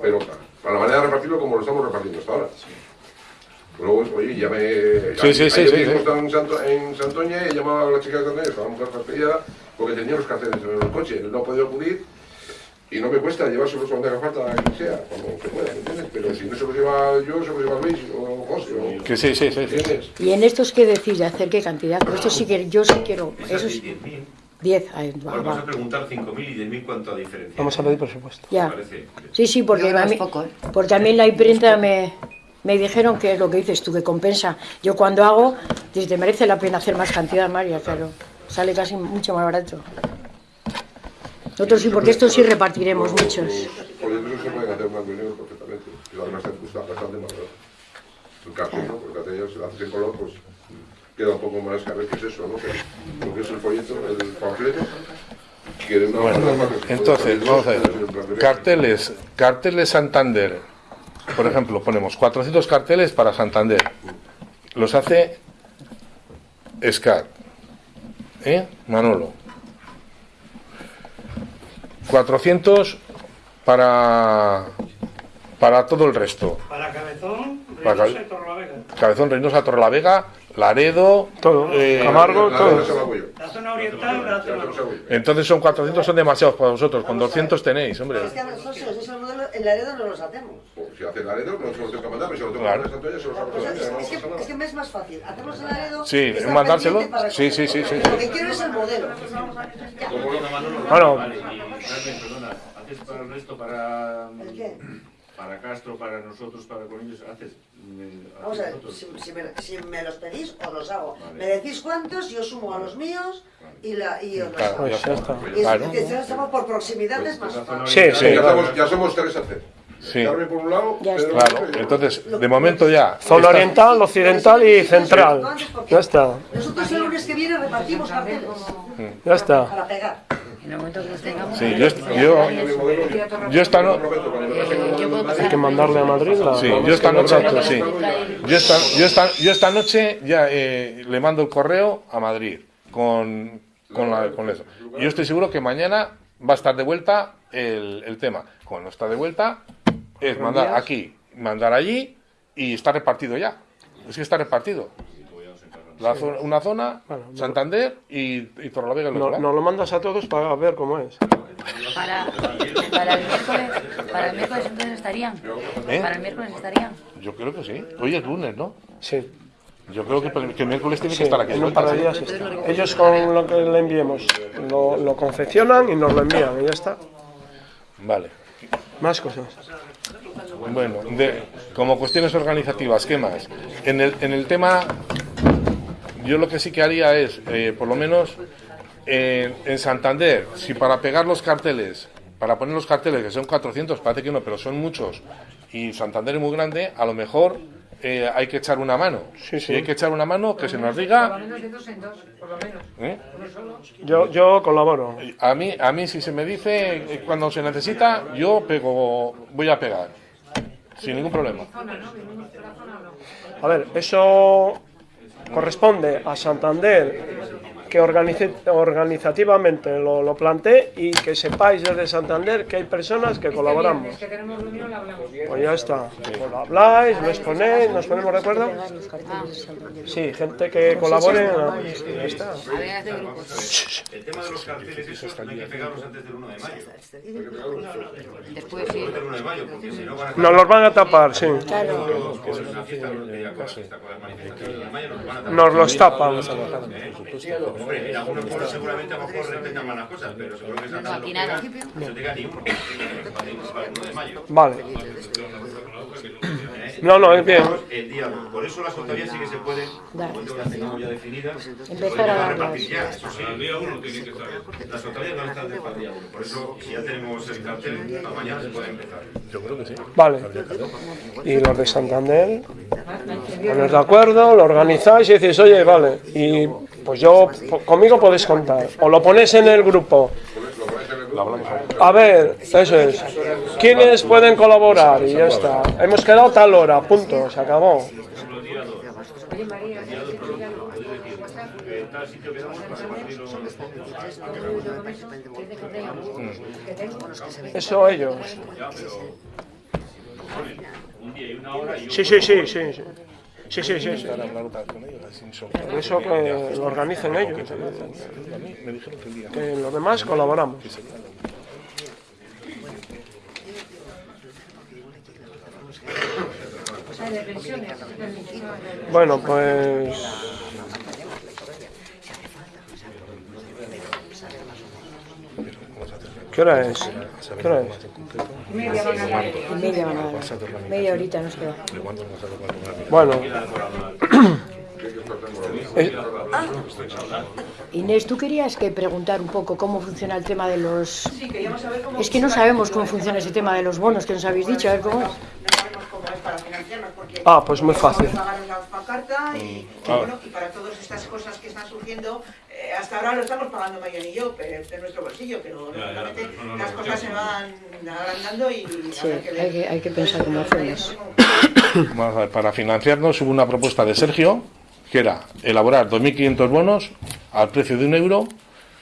pero para la manera de repartirlo como lo estamos repartiendo hasta ahora. Luego, oye, ya me... Sí, sí, sí, sí, en, Santo, en Santoña y he llamado a la chica de Santoña, estaba muy fastidiada porque tenía los carteles en el coche, no ha podido acudir y no me cuesta llevárselos donde haga falta, a quien sea, cuando se pueda, ¿me entiendes? Pero si no se los lleva yo, se los lleva Luis o José o... Que sí, sí, sí. sí. ¿Entiendes? Y en estos que decís de hacer qué cantidad, pero esto sí que yo sí quiero, eso es 10.000. 10, ahí va, Vamos va. a preguntar 5.000 y 10.000 cuánto diferencia. Vamos a pedir presupuesto. Ya. Sí, sí, porque, a que mí, poco, ¿eh? porque a mí en la imprenta me, me dijeron que es lo que dices tú, que compensa. Yo cuando hago, dices, te merece la pena hacer más cantidad, María, claro. Sale casi mucho más barato. Nosotros sí, porque esto sí repartiremos Los- muchos. Los folletos se pueden hacer más dinero perfectamente, que además te gusta bastante más barato. El cartel, ¿no? Porque el cartel si lo haces en color, pues queda un poco más, a ver qué es eso, ¿no? Lo que es el folleto, el panfleto, que una Bueno, entonces, vamos a ver. Carteles, carteles Santander. Por ejemplo, ponemos 400 carteles para Santander. Los hace SCAR. ¿Eh? Manolo. 400 para, para todo el resto. Para Cabezón, Reynosa y Torrelavega. Cabezón, Reynosa, Torrelavega, Laredo, Todo. eh, Camargo, La- todo. la- zona oriental, la zona. Entonces son 400, son demasiados para vosotros. Con 200 tenéis, hombre. Es que a nosotros, si ese es el modelo, en Laredo no los hacemos. Si hace Laredo, no se los tengo que mandar, pero si lo tengo que mandar se los hago Pues es, que, nada. es que me es más fácil. Hacerlos en Laredo. Sí, mandárselo. Sí, sí, sí, sí. Lo que quiero es el modelo. Bueno. Vale, y Carmen, perdona, ¿haces para el resto, para, ¿El qué? Para Castro, para nosotros, para con ellos? ¿Haces? mm, Vamos a ver, si, si me, si me los pedís, os los hago. Vale. Me decís cuántos, yo sumo a los míos y, la, y os los Claro, hago. ya está. Y es que si estamos por proximidad es más fácil. Sí, sí. Ya somos, ya somos tres a hacer. Sí. Carmen por un lado, Pedro Claro, por otro entonces, de momento ya. Zona oriental, occidental y central. Ya está. Nosotros el lunes que viene repartimos carteles Ya está. para pegar. En el momento que los tengamos. Sí, yo, yo, yo esta no- Eh, Hay que mandarle a Madrid la. Sí, yo esta noche, sí. Yo esta, yo esta, yo esta noche ya eh, le mando el correo a Madrid con, con, la- con eso. Yo estoy seguro que mañana va a estar de vuelta el, el tema. Cuando está de vuelta, es mandar aquí, mandar allí y está repartido ya. Es que está repartido. La zona- una zona, Santander y, y Torrelavega No-. Nos lo mandas a todos para ver cómo es. Para, para el miércoles, para el miércoles entonces estarían. ¿Eh? Para el miércoles estarían. Yo creo que sí. Hoy es lunes, ¿no? Sí. Yo creo que, que el miércoles tiene Sí, que estar aquí. en un par de días está. Ellos con lo que le enviemos lo, lo confeccionan y nos lo envían y ya está. Vale. Más cosas. Bueno, de, como cuestiones organizativas, ¿qué más? En el, en el tema, yo lo que sí que haría es, eh, por lo menos, en, en Santander, si para pegar los carteles, para poner los carteles, que son 400, parece que no, pero son muchos, y Santander es muy grande, a lo mejor eh, hay que echar una mano. Si hay que echar una mano, que se nos Por lo diga... menos de dos en dos, por lo menos. ¿eh? Uno solo. Yo, yo colaboro. A mí, a mí si se me dice eh, cuando se necesita, yo pego, voy a pegar, sin ningún problema. A ver, eso corresponde a Santander que organice, organizativamente lo, lo plantee y que sepáis desde Santander que hay personas que colaboramos. Pues ya está. Pues lo habláis, lo exponéis, nos ponemos de acuerdo. Sí, gente que colabore. Ya está. El tema de los carteles, esos no hay que pegarlos antes del 1 de mayo. Después sí. Después del 1 de mayo, porque si no van a Nos los van a tapar, sí. Nos los tapan. Hombre, en algunos pueblos seguramente a lo mejor respetan más las cosas, pero seguro que pega, no se diga ni uno. Para el 1 de mayo. Vale. No, no, es bien. El día, por eso las autoridades sí que se pueden, cuando las tengamos ya definidas, se Empezar pueden a repartir ya, eso sí. El día uno tiene que estar. Las autoridades van a estar desde el día uno. Por eso, si ya tenemos el cartel, para mañana se puede empezar. Yo creo que sí. Vale. Y los de Santander, poner de acuerdo, lo organizáis y decís, oye, vale. Y pues yo, conmigo podéis contar. O lo ponéis en el grupo. A ver, eso es. ¿Quiénes pueden colaborar? Y ya está. Hemos quedado tal hora, punto, se acabó. Oye, María, ¿sí que ya lo- En tal sitio quedamos para repartir los Eso ellos. Sí, sí, sí. sí. Sí, sí, sí, Por eso que lo organicen ellos. A mí me dijeron que el día. Que los demás colaboramos. Bueno, pues. ¿Qué hora es? ¿Qué hora es? Media van a dar. Media van a dar. Media horita nos queda. Bueno. Eh, Inés, tú querías que preguntar un poco cómo funciona el tema de los... Sí, queríamos saber cómo Es que no sabemos cómo funciona ese tema de los bonos que nos habéis dicho, a ver cómo es. cómo es para financiarnos, porque Ah, pues muy fácil. pagar la pancarta y, y Ah. bueno, y para todas estas cosas que están surgiendo, hasta ahora lo estamos pagando Marian y yo, pero de nuestro bolsillo, pero Ya, ya, lógicamente pero no lo las cosas se van agrandando y Sí, que hay que, hay que pensar cómo hacemos. Vamos a ver, para financiarnos hubo una propuesta de Sergio, que era elaborar 2.500 bonos al precio de un euro,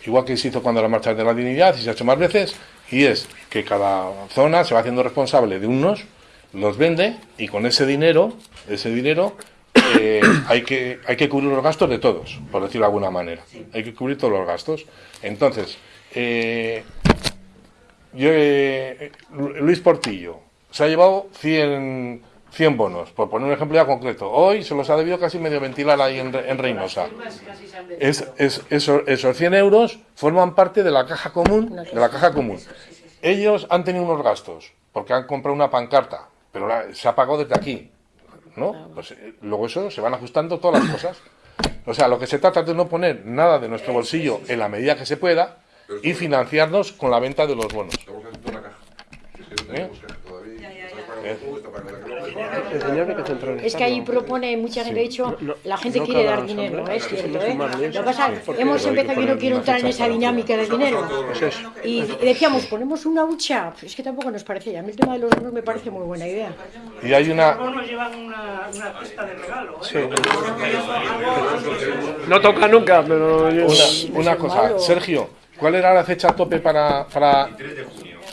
igual que se hizo cuando la marcha de la dignidad y se ha hecho más veces, y es que cada zona se va haciendo responsable de unos, los vende y con ese dinero, ese dinero eh, hay que hay que cubrir los gastos de todos, por decirlo de alguna manera. Hay que cubrir todos los gastos. Entonces, eh, yo, eh, Luis Portillo se ha llevado 100, 100 bonos, por poner un ejemplo ya concreto. Hoy se los ha debido casi medio ventilar ahí en, en Reynosa. Es, es- eso- esos 100 euros forman parte de la caja común. De la caja común. Ellos han tenido unos gastos, porque han comprado una pancarta, pero la- se ha pagado desde aquí. ¿No? Pues eh, luego eso se van ajustando todas las cosas. O sea, lo que se trata es de no poner nada de nuestro bolsillo en la medida que se pueda y financiarnos con la venta de los bonos. ¿Eh? El señor hay que centralizarlo. Es que ahí propone mucha gente, de hecho, No, la gente no quiere dar dinero, es cierto, ¿eh? Lo pasa, hemos empezado, yo no quiero entrar en esa dinámica del dinero. Pues. Y decíamos, ponemos una hucha, es que tampoco nos parecía, a mí el tema de los bonos me parece muy buena idea. Y hay una, Los bonos llevan una, una cesta de regalo. ¿eh? Sí. No toca nunca, pero... yo- Una, una cosa, Sergio, ¿cuál era la fecha tope para, para,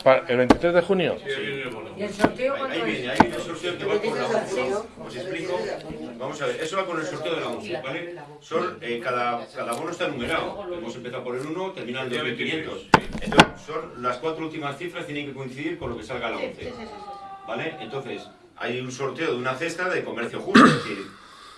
para el 23 de junio? ¿Y el sorteo Ahí cuándo viene, ahí viene el sorteo que va con la UCI. Os explico. Vamos a ver, eso va con el sorteo de la UCI, ¿vale? Son, eh, cada, cada bono está numerado. Hemos empezado por el 1, termina en 2500. Entonces, son las cuatro últimas cifras tienen que coincidir con lo que salga la 11. ¿Vale? Entonces, hay un sorteo de una cesta de comercio justo, es decir,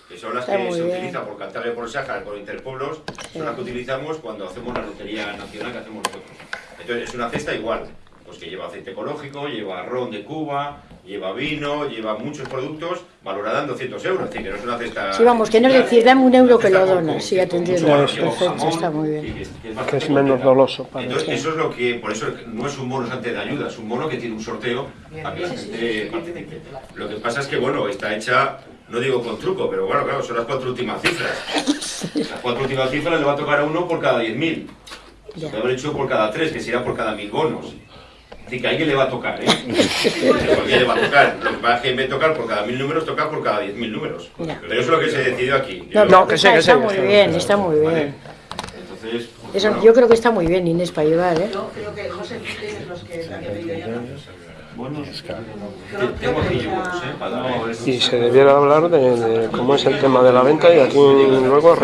que son las Está que se bien. utilizan por Cantabria, por Sájar, por Interpueblos, son las que utilizamos cuando hacemos la lotería nacional que hacemos nosotros. Entonces, es una cesta igual, pues que lleva aceite ecológico, lleva ron de Cuba, lleva vino, lleva muchos productos, valorada en 200 euros, es decir, que no es una cesta... Sí, vamos, que no es decir, dame un euro que lo donas, sí, lleva Perfecto, jamón, está muy bien. que es- que es Que bastante es menos doloso para Entonces, eso es lo que, por eso no es un bono ante de ayuda, es un bono que tiene un sorteo para que la gente participe. Lo que pasa es que, bueno, está hecha, no digo con truco, pero bueno, claro, son las cuatro últimas cifras. Las cuatro últimas cifras le va a tocar a uno por cada 10.000. Se puede haber hecho por cada tres, que sería por cada mil bonos. Así que a alguien le va a tocar, ¿eh? A alguien le va a tocar. Lo que pasa es que en vez de tocar por cada mil números, toca por cada 10.000 números. Ya. Pero eso es lo que se decidió aquí. No, Yo- no, que está, está muy bien, está muy bien. Entonces, Eso, yo creo que está muy bien, Inés, para ayudar, ¿eh? Yo creo que José Felipe es los que han pedido Y se debiera hablar de, de cómo es el tema de la venta y aquí luego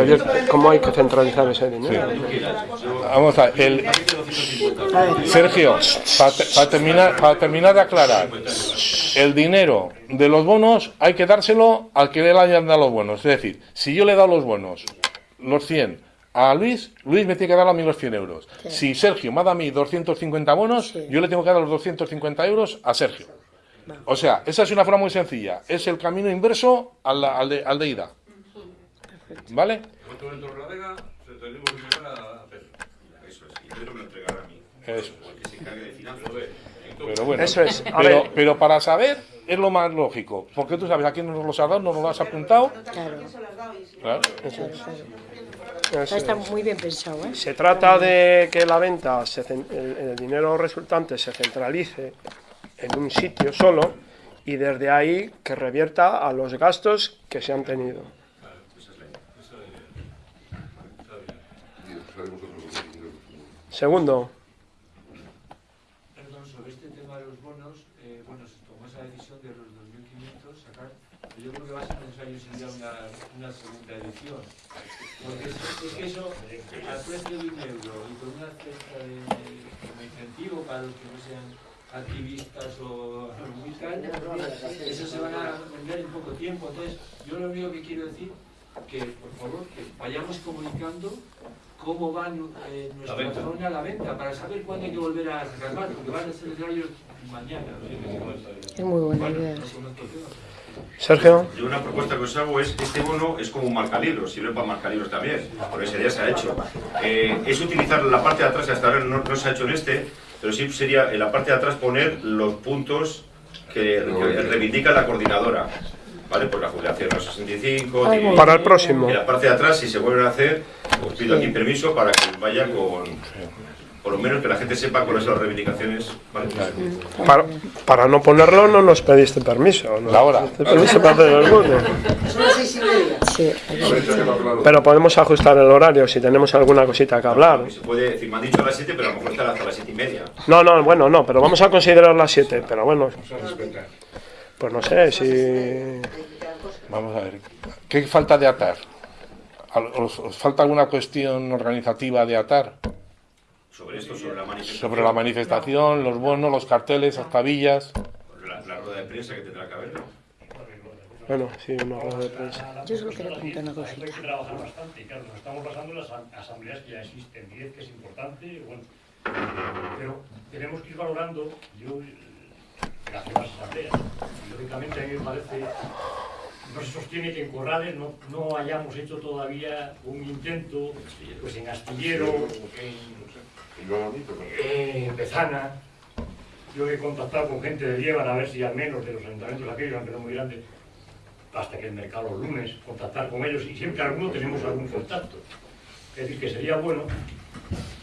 cómo hay que centralizar ese dinero. Vamos a ver, el, Sergio, para terminar, para terminar de aclarar, el dinero de los bonos hay que dárselo al que le hayan dado los bonos. Es decir, si yo le he dado los bonos, los 100, a Luis, Luis me tiene que dar a mí los 100 euros. Si Sergio me ha dado a mí 250 bonos, yo le tengo que dar los 250 euros a Sergio. O sea, esa es una forma muy sencilla. Es el camino inverso al, al de, al de ida. ¿Vale? A Pedro. Eso es. Pero bueno, Eso es, a pero, ver. pero para saber es lo más lógico, porque tú sabes a quién nos los has dado, nos los has apuntado. Claro. Claro. Eso Está, está es. muy bien pensado, ¿eh? Se trata de que la venta, se cen- el, el dinero resultante se centralice en un sitio solo y desde ahí que revierta a los gastos que se han tenido. Segundo, Perdón, sobre este tema de los bonos, eh, bueno, se tomó esa decisión de los 2.500 sacar yo creo que va a ser necesario una, una segunda edición. Porque es, es que eso, al precio de un euro y con una cesta de, como incentivo para los que no sean activistas o muy tal, eso se van a vender en poco tiempo. Entonces, yo lo único que quiero decir que, por favor, que vayamos comunicando cómo va eh, nuestra zona a la venta, para saber cuándo hay que volver a sacar porque van a celebrar ellos mañana. Es muy buena Bueno, idea. Sergio. Yo una propuesta que os hago es, este bono es como un marcalibros, sirve para marcalibros también, porque ese día se ha hecho. Eh, es utilizar la parte de atrás, hasta ahora no, no se ha hecho en este, pero sí sería en la parte de atrás poner los puntos que, que reivindica la coordinadora. ¿Vale? Pues la jubilación a los 65. Ay, y- Para el próximo. En la parte de atrás, si se vuelven a hacer, os pido aquí permiso para que vaya con. Por lo menos que la gente sepa cuáles son las reivindicaciones. ¿vale? Para, para no ponerlo no nos pediste permiso. ¿no? La hora. Pediste permiso para hacer el bono. Son las seis y media. Sí. Pero podemos ajustar el horario si tenemos alguna cosita que hablar. Se puede decir, me han dicho a las 7, pero a lo mejor está hasta las 7 y media. No, no, bueno, no, pero vamos a considerar las 7. Pero bueno, pues no sé si. Vamos a ver. ¿Qué falta de atar? ¿Al- ¿Os, os falta alguna cuestión organizativa de atar? Sobre esto, sobre la manifestación. Sobre la manifestación, los bonos, los carteles, las tabillas. La, la rueda de prensa que tendrá que haber. ¿no? Bueno, sí, una rueda de prensa. Yo solo quería comentar una Hay cosita. que trabajar bastante, y claro, nos estamos basando en las asam- asambleas que ya existen, 10 que es importante, bueno, pero tenemos que ir valorando, yo, eh, gracias a las asambleas, y lógicamente a mí me parece, no se sostiene que en Corrales no, no hayamos hecho todavía un intento, pues en Astillero, en, Bezana, yo he contactado con gente de Lieban a ver si al menos de los ayuntamientos aquellos, aunque no muy grandes, hasta que el mercado los lunes, contactar con ellos y siempre alguno tenemos algún contacto. Es decir, que sería bueno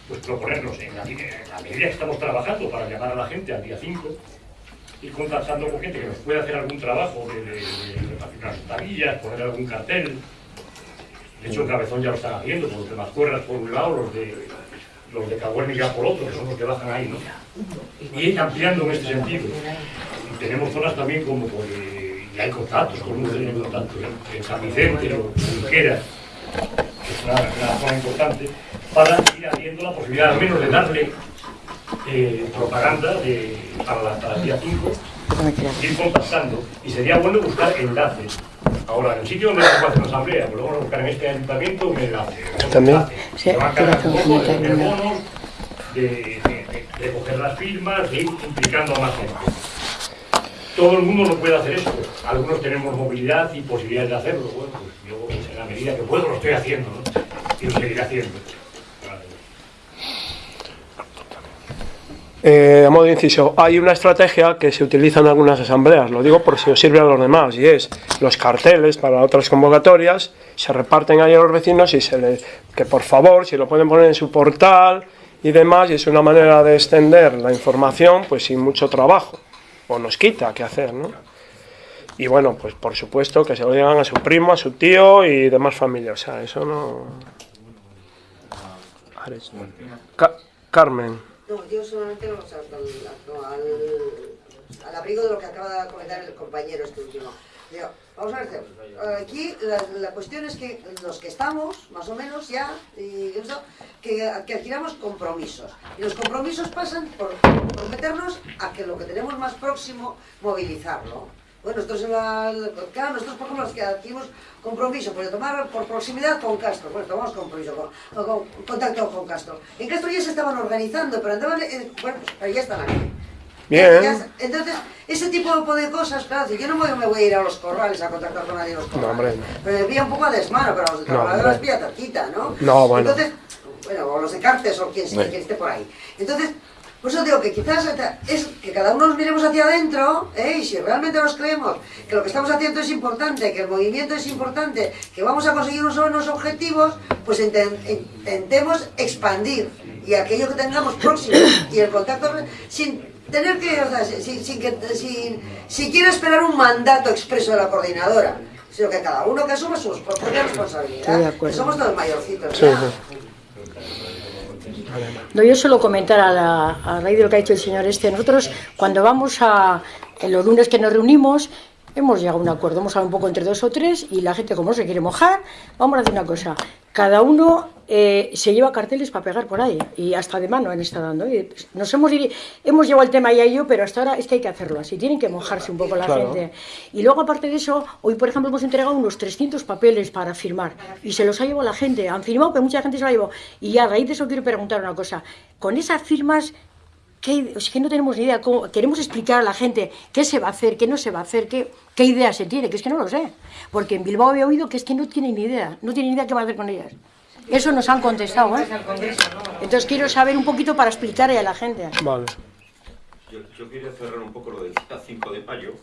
pues proponernos en la, en medida que estamos trabajando para llamar a la gente al día 5, ir contactando con gente que nos pueda hacer algún trabajo de, de, de unas tablillas, poner algún cartel. De hecho, en Cabezón ya lo están haciendo, con los de Mascuerras por un lado, los de, los de Caguérnica por otro, que son los que bajan ahí, ¿no? Y ampliando en este sentido. Tenemos zonas también como por, eh, y hay contactos, con uno tiene contactos en, en San Vicente o Junquera, que es una, zona importante, para ir abriendo la posibilidad al menos de darle eh, propaganda para, la, para el día 5, ir contactando. Y sería bueno buscar enlaces. Ahora, en el sitio donde se puede hacer una asamblea, pues vamos a buscar en este ayuntamiento un enlace. un También. Se va a cargar un poco de bonos, de, de- de coger las firmas, de ir implicando a más gente. Todo el mundo no puede hacer esto. Algunos tenemos movilidad y posibilidades de hacerlo. Bueno, pues yo en la medida que puedo lo estoy haciendo, ¿no? Y lo seguiré haciendo. Eh, a modo de inciso, hay una estrategia que se utiliza en algunas asambleas, lo digo por si os sirve a los demás, y es los carteles para otras convocatorias se reparten ahí a los vecinos y se les que por favor, si lo pueden poner en su portal y demás, y es una manera de extender la información, pues sin mucho trabajo, o nos quita que hacer, ¿no? Y bueno, pues por supuesto que se lo digan a su primo, a su tío y demás familia, o sea, eso no... Ca- Carmen. No, yo solamente al, al, abrigo de lo que acaba de comentar el compañero este último. Vamos a ver, aquí la, la cuestión es que los que estamos, más o menos ya, y eso, que, que adquiramos compromisos. Y los compromisos pasan por comprometernos a que lo que tenemos más próximo, movilizarlo. Bueno, nosotros en la, claro, nosotros por ejemplo los que adquirimos compromiso, pues de tomar por proximidad con Castro, bueno, tomamos compromiso, con, con- contacto con Castro. En Castro ya se estaban organizando, pero andaban, eh, bueno, pues, pero ya están aquí. Bien. Ya- entonces, ese tipo de cosas, claro, si yo no me, me voy a ir a los corrales a contactar con nadie en los No, corrales. hombre, no. Pero un poco a desmano, pero los de No, los pilla cerquita, ¿no? No, bueno. Entonces, bueno, o los de Cartes o quien, Sí. quien esté por ahí. Entonces, por eso digo que quizás es que cada uno nos miremos hacia adentro, ¿eh? y si realmente nos creemos que lo que estamos haciendo es importante, que el movimiento es importante, que vamos a conseguir unos buenos objetivos, pues inten- intentemos expandir y aquello que tengamos próximo y el contacto sin tener que, o sea, sin, sin que, sin, sin quiera esperar un mandato expreso de la coordinadora, sino que cada uno que asuma su propia responsabilidad, acuerdo. que somos todos mayorcitos. Sí, ya. sí. No, yo solo comentar a, la, raíz de lo que ha dicho el señor este. Nosotros, cuando vamos a los lunes que nos reunimos, hemos llegado a un acuerdo, hemos hablado un poco entre dos o tres y la gente como no se quiere mojar, vamos a hacer una cosa, cada uno eh, se lleva carteles para pegar por ahí y hasta de mano han estado dando. Y nos hemos, hemos llevado el tema ya yo, pero hasta ahora es que hay que hacerlo así, tienen que mojarse un poco la Claro. gente. Y luego aparte de eso, hoy por ejemplo hemos entregado unos 300 papeles para firmar y se los ha llevado la gente, han firmado, pero mucha gente se lo ha llevado. Y a raíz de eso quiero preguntar una cosa, con esas firmas... ¿Qué, es que no tenemos ni idea, cómo- queremos explicar a la gente qué se va a hacer, qué no se va a hacer, qué, qué idea se tiene, que es que no lo sé. Porque en Bilbao he oído que es que no tienen ni idea, no tienen ni idea qué va a hacer con ellas. Eso nos han contestado, ¿eh? Entonces quiero saber un poquito para explicarle a la gente. Vale. Yo, yo quería cerrar un poco lo del día 5 de mayo.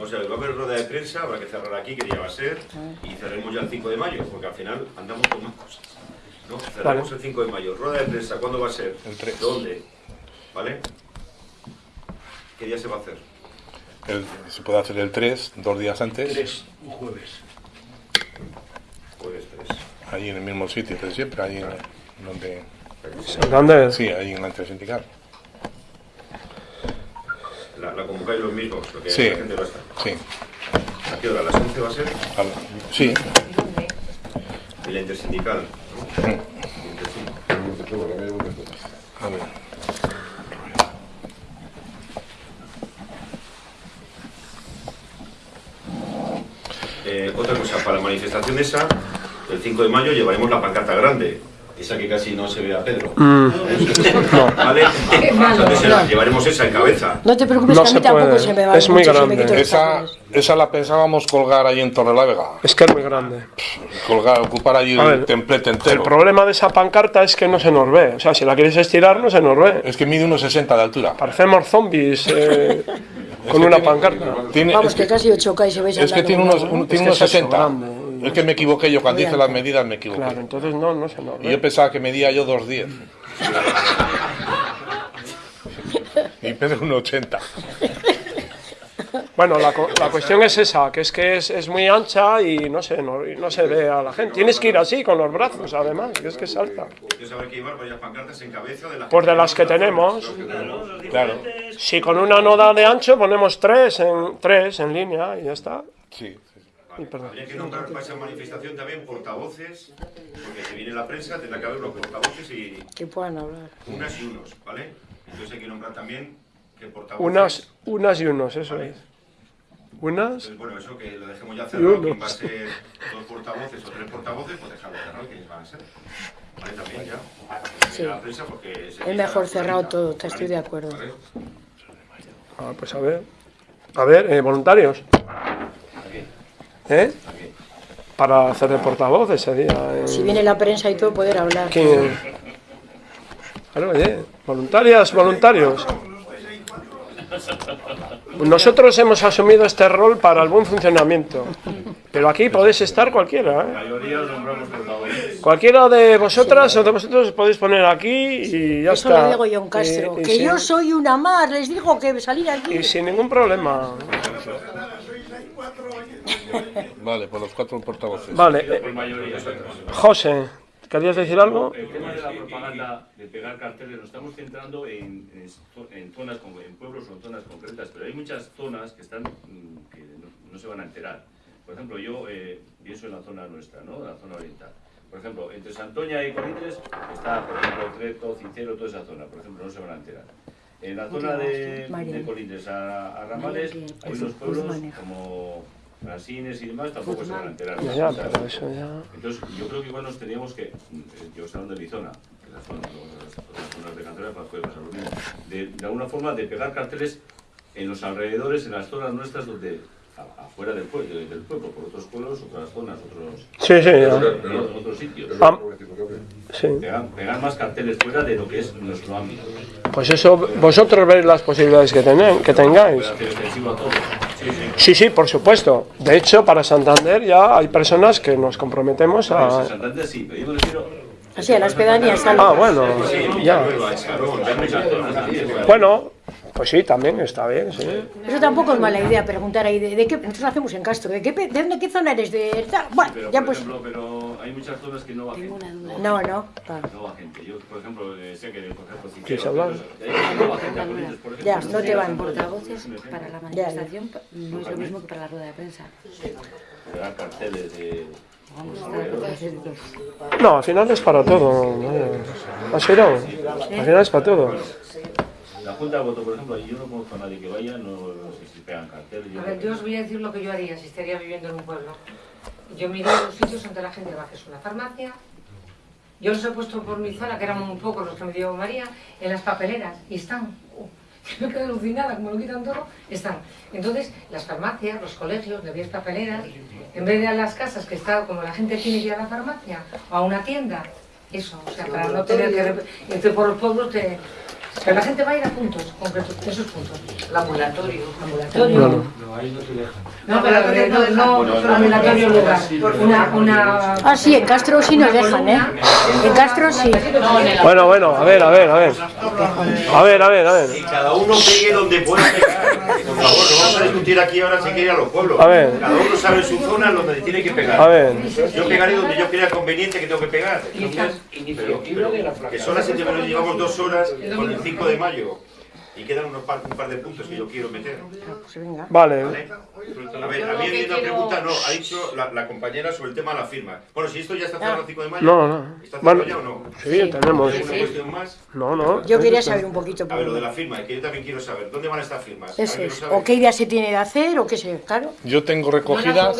O sea, va a haber rueda de prensa, habrá que cerrar aquí, que ya va a ser, y cerremos ya el 5 de mayo, porque al final andamos con más cosas. ¿no? Cerramos el 5 de mayo. Rueda de prensa, ¿cuándo va a ser? El 3. ¿Dónde? ¿Vale? ¿Qué día se va a hacer? El- se puede hacer el 3, dos días antes. Tres, un jueves. Jueves 3. Ahí en el mismo sitio de siempre, ahí en, donde... Santander. Sí, ahí en la intersindical. La, la convocáis los mismos, lo que Sí. la gente va a estar. Sí. ¿A qué hora? ¿A las 11 va a ser? Al- Sí. En la intersindical. ¿no? A ver. Eh, otra cosa, para la manifestación esa, el 5 de mayo llevaremos la pancarta grande, esa que casi no se ve a Pedro. Mm. ¿Vale? Qué malo, Entonces, no. llevaremos esa en cabeza. No te preocupes, No que a se mí tampoco puede. se me va Es muy grande. Esa, esa la pensábamos colgar ahí en Torrelavega. Es que es muy grande. Colgar, ocupar allí el ver, templete El entero. problema de esa pancarta es que no se nos ve. O sea, si la quieres estirar, no se nos ve. Es que mide unos 60 de altura. Parecemos zombies eh, con una pancarta. Tiene, Vamos, es que que, casi 8K y se veis es que tiene unos, un- tiene unos Es que es 60. Es que me equivoqué yo, cuando hice las medidas me equivoqué. Claro, entonces no, no se nos Y yo pensaba que medía yo 2,10. y peso un 80. Bueno, la, la cuestión es esa, que es que es, es muy ancha y no se, no, y no se ve a la gente. Tienes que ir así, con los brazos, además, que es que es alta. Yo sabré que llevar varias pancartas en cabeza de las Pues de las que tenemos, Claro. si con una no da de ancho, ponemos tres en, tres en línea y ya está. Sí. Perdón. Habría que nombrar para esa manifestación también portavoces, porque si viene la prensa tendrá que haber los portavoces y Que puedan hablar. unas y unos, ¿vale? Entonces hay que nombrar también que portavoces... Unas, unas y unos, eso es. Unas Entonces, bueno, eso que lo dejemos ya cerrado, quién va a unos. ser dos portavoces o tres portavoces, pues dejarlo cerrado, quiénes van a ser. ¿Vale? También ya. Sí. La prensa porque se Es mejor cerrado todo, te estoy de acuerdo. Ah, pues a ver. A ver, eh, voluntarios. ¿Eh? Para hacer de portavoz ese día. en- Si viene la prensa y todo, poder hablar. ¿Quién? Claro, oye, voluntarias, voluntarios. Nosotros hemos asumido este rol para el buen funcionamiento. Pero aquí podéis estar cualquiera, ¿eh? Cualquiera de vosotras o de vosotros os podéis poner aquí y ya Eso está. lo digo John Castro. Y- y que sin- yo soy una más, les digo que salir aquí. Y sin ningún problema. Vale, por los cuatro portavoces. Vale. Mayoría. José, ¿querías decir algo? El tema de la propaganda, de pegar carteles, nos estamos centrando en, en, zo- en zonas, como en pueblos o en zonas concretas, pero hay muchas zonas que están mm, que no, no se van a enterar. Por ejemplo, yo eh, pienso en la zona nuestra, ¿no? La zona oriental. Por ejemplo, entre Santoña y Colindres está, por ejemplo, Creto, Cincero, toda esa zona. Por ejemplo, no se van a enterar. En la zona de, de Colindres a, a Ramales, hay unos pueblos como Brasines y demás, tampoco se van a enterar. Ya, pero eso ya... entonces, yo creo que igual nos teníamos que, eh, yo estoy hablando de mi zona, que la zona, no, las zonas de cantera pues, puede pasar lo mismo, de, de alguna forma de pegar carteles en los alrededores, en las zonas nuestras donde, afuera del pueblo, del pueblo, por otros pueblos, otras zonas, otros, Sí, sí, otros, otros sitios. Sí. Pegar, pegar más carteles fuera de lo que es nuestro ámbito. Pues eso, vosotros veis las posibilidades que, tenéis, que tengáis. Sí, sí. Por supuesto. De hecho, para Santander ya hay personas que nos comprometemos a... Santander sí, pero yo me refiero... Así, a las pedanías. Ah, bueno, ya. Bueno, Pues sí, también está bien, sí. Eso tampoco es mala idea preguntar ahí de, de qué nosotros lo hacemos en Castro, de qué pe- de dónde qué zona eres de? Bueno, Pero, ya por pues ejemplo, pero hay muchas zonas que no va gente. no, no, claro. No va gente. Yo, por ejemplo, eh, sé que, si ¿Quieres hablar? no va gente a Corrientes, por ejemplo. Ya, no te van. Portavoces para la manifestación no es lo mismo que para la rueda de prensa. Carteles de... Todos. No, al final es para todo. ¿no? ¿Has oído? Al final es para todo. La Junta de Voto, por ejemplo, yo no conozco a nadie que vaya, no, no sé si pegan carteles. A ver, yo os voy a decir lo que yo haría si estaría viviendo en un pueblo. Yo me iría a los sitios donde la gente va, que es una farmacia. Yo los he puesto por mi zona, que eran muy pocos los que me dio María, en las papeleras. Y están. uh, me quedo alucinada, como lo quitan todo, están. Entonces, las farmacias, los colegios, le vías papeleras, en vez de a las casas, que está como la gente tiene que ir a la farmacia o a una tienda, eso, o sea, para no tener que... Entonces, por los pueblos te... Pero la gente va a ir a puntos, concretos, esos puntos. El ambulatorio. Ambulatorio. No, no. No, ahí no te dejan. No, pero alrededor no, no, ambulatorio lugar. Una, una... Ah, sí, en Castro sí nos dejan, ¿eh? En Castro sí. Bueno, bueno, a ver, a ver, a ver. A ver, a ver, a ver. Y cada uno pegue donde pueda pegar. Por favor, no vamos a discutir aquí ahora si quiere a los pueblos. A ver. Cada uno sabe su zona donde tiene que pegar. A ver. Yo pegaré donde yo crea conveniente que tengo que pegar. Entonces, pero, pero, que son las 7 menos llevamos dos horas con el 5 de mayo. Y quedan unos par, un par de puntos que yo quiero meter. Vale. A ver, a mí hay una pregunta, no, ha dicho la, la compañera sobre el tema de la firma. Bueno, si esto ya está cerrado el 5 de mayo. No, no. ¿Está cerrado ya o no? sí, tenemos. ¿Hay ¿Alguna cuestión más? No, no. Yo quería saber un poquito A ver, lo de la firma, que yo también quiero saber. ¿Dónde van estas firmas? eso. O qué idea se tiene de hacer o qué sé, claro. Yo tengo recogidas.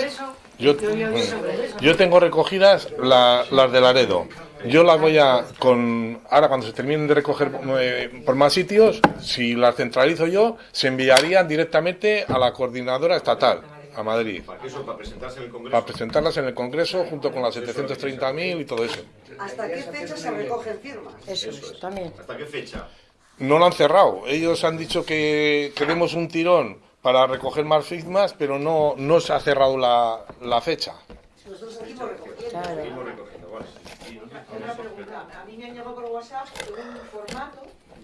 Yo, tengo recogidas la- las de Laredo. Yo las voy a con ahora cuando se terminen de recoger eh, por más sitios, si las centralizo yo, se enviarían directamente a la coordinadora estatal a Madrid ¿Para qué eso? ¿Para presentarse en el Congreso? para presentarlas en el Congreso junto con las 730.000 y todo eso. ¿Hasta qué fecha se recogen firmas? Eso es, también. ¿Hasta qué fecha? No lo han cerrado. Ellos han dicho que queremos un tirón para recoger más firmas, pero no, no se ha cerrado la, la fecha. Nosotros seguimos recogiendo. Seguimos recogiendo, vale. Una pregunta. A mí me han llegado por WhatsApp un formato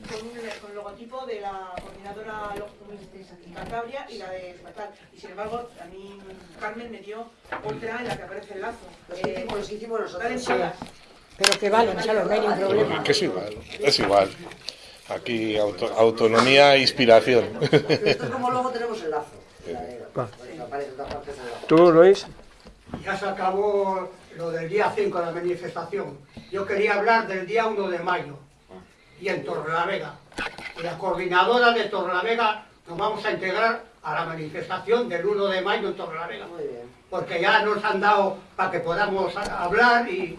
con, un, con el logotipo de la coordinadora de Cantabria y la de Estatal. Y sin embargo, a mí Carmen me dio otra en la que aparece el lazo. Los que hicimos, los hicimos nosotros. Sí. Pero que valen, claro, no hay ningún problema. Que es igual, es igual. Aquí auto- autonomía e inspiración. Nosotros como luego tenemos lazo. El lazo. ¿Tú, Luis? Ya se acabó lo del día 5 de la manifestación. Yo quería hablar del día 1 de mayo y en Torrelavega. La coordinadora de Torrelavega nos vamos a integrar a la manifestación del 1 de mayo en Torrelavega. Porque ya nos han dado para que podamos hablar y,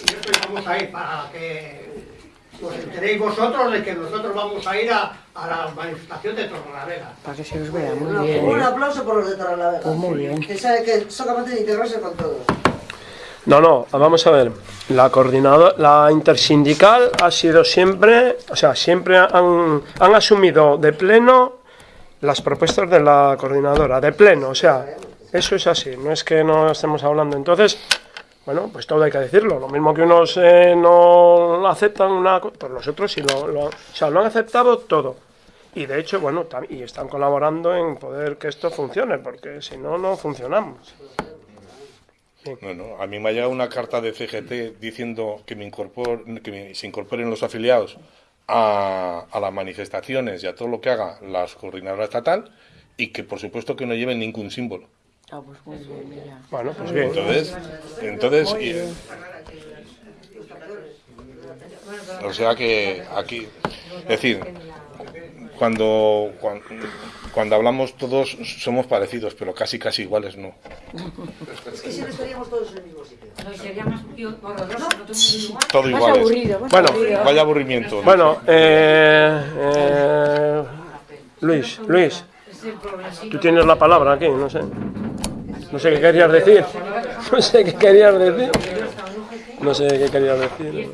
y nosotros vamos a ir para que os enteréis vosotros de que nosotros vamos a ir a, a la manifestación de Torrelavega. Para que se os vea, muy Un, bien. un aplauso por los de Torrelavega. Pues muy bien. Que, sabe que son capaces de integrarse con todos. No, no, vamos a ver. La coordinadora, la intersindical ha sido siempre, o sea, siempre han, han asumido de pleno las propuestas de la coordinadora, de pleno, o sea, eso es así, no es que no estemos hablando. Entonces, bueno, pues todo hay que decirlo. Lo mismo que unos eh, no aceptan una cosa, pues los otros sí lo, lo- o sea, lo han aceptado todo. Y de hecho, bueno, y están colaborando en poder que esto funcione, porque si no, no funcionamos. Bueno, a mí me ha llegado una carta de CGT diciendo que, me incorpor, que me- se incorporen los afiliados a, a las manifestaciones y a todo lo que haga la coordinadora estatal y que por supuesto que no lleven ningún símbolo. Ah, pues muy bien, mira. Bueno, pues bien. Entonces, entonces y- o sea que aquí, es decir, cuando, cuando, cuando hablamos todos somos parecidos, pero casi casi iguales no. Es que si no estaríamos todos en el mismo sitio. No, sería más horroroso, no todo igual. Todo Bueno, aburrido. Vaya aburrimiento. Bueno, eh, eh, Luis, Luis, tú tienes la palabra aquí, no sé. No sé qué querías decir. No sé qué querías decir. No sé qué querías decir.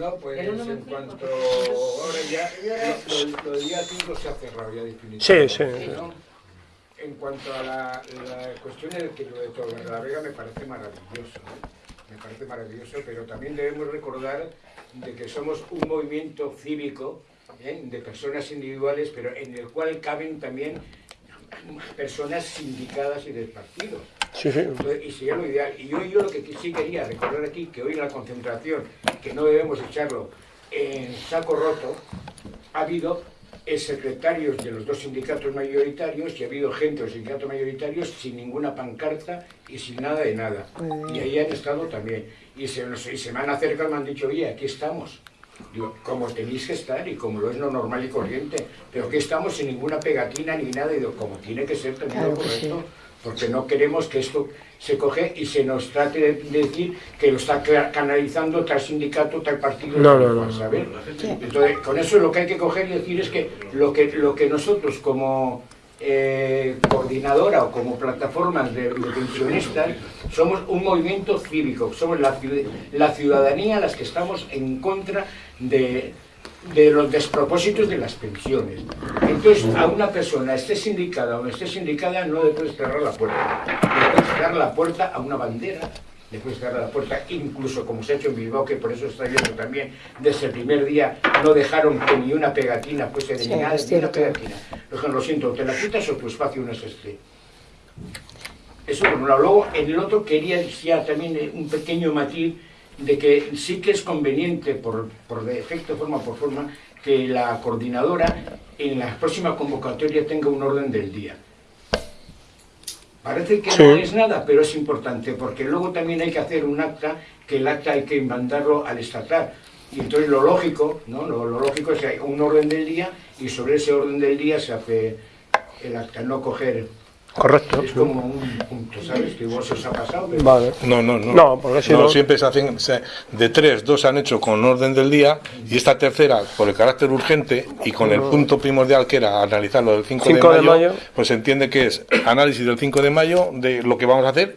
No, pues en cuanto ahora ya, lo, lo del día 5 se ha cerrado ya definitivamente. Sí, sí, sí. En cuanto a la, la cuestión del que lo de Torrelavega me parece maravilloso, ¿eh? me parece maravilloso, pero también debemos recordar de que somos un movimiento cívico ¿eh? de personas individuales, pero en el cual caben también personas sindicadas y del partido. Sí, sí. Entonces, Y sería lo ideal. Y yo, yo lo que sí quería recordar aquí, que hoy en la concentración, que no debemos echarlo en saco roto, ha habido secretarios de los dos sindicatos mayoritarios y ha habido gente de los sindicatos mayoritarios sin ninguna pancarta y sin nada de nada. Y ahí han estado también. Y se, y se me han acercado y me han dicho, oye, aquí estamos. Digo, como tenéis que estar y como lo es lo normal y corriente, pero que estamos sin ninguna pegatina ni nada, y digo, como tiene que ser también lo Claro correcto, porque no queremos que esto se coge y se nos trate de decir que lo está ca- canalizando tal sindicato, tal partido, No, no, no. ¿sabes? Entonces, con eso lo que hay que coger y decir es que lo que, lo que nosotros como eh, coordinadora o como plataformas de, de pensionistas somos un movimiento cívico, somos la, la ciudadanía las que estamos en contra de, de los despropósitos de las pensiones. Entonces, a una persona, esté sindicada o no esté sindicada, no le puedes cerrar la puerta. Le puedes cerrar la puerta a una bandera, le puedes cerrar la puerta, incluso como se ha hecho en Bilbao, que por eso está viendo también, desde el primer día no dejaron que ni una pegatina fuese de Sí, nada, ni una pegatina. Lo siento, te la quitas o tu espacio no es este. Eso por un lado. Luego, en el otro quería ya también eh, un pequeño matiz de que sí que es conveniente, por, por defecto, forma por forma, que la coordinadora en la próxima convocatoria tenga un orden del día. Parece que no es nada, pero es importante, porque luego también hay que hacer un acta, que el acta hay que mandarlo al estatal. Y entonces lo lógico, ¿no? Lo, lo lógico es que hay un orden del día y sobre ese orden del día se hace el acta, no coger... Correcto. Es como un punto, ¿sabes? Que igual se os ha pasado, pero... Vale. No, no, no. No, porque si no- siempre se hacen, se- de tres, dos se han hecho con orden del día y esta tercera, por el carácter urgente y con el punto primordial que era analizar lo del 5, 5 de, de mayo, mayo. pues se entiende que es análisis del 5 de mayo de lo que vamos a hacer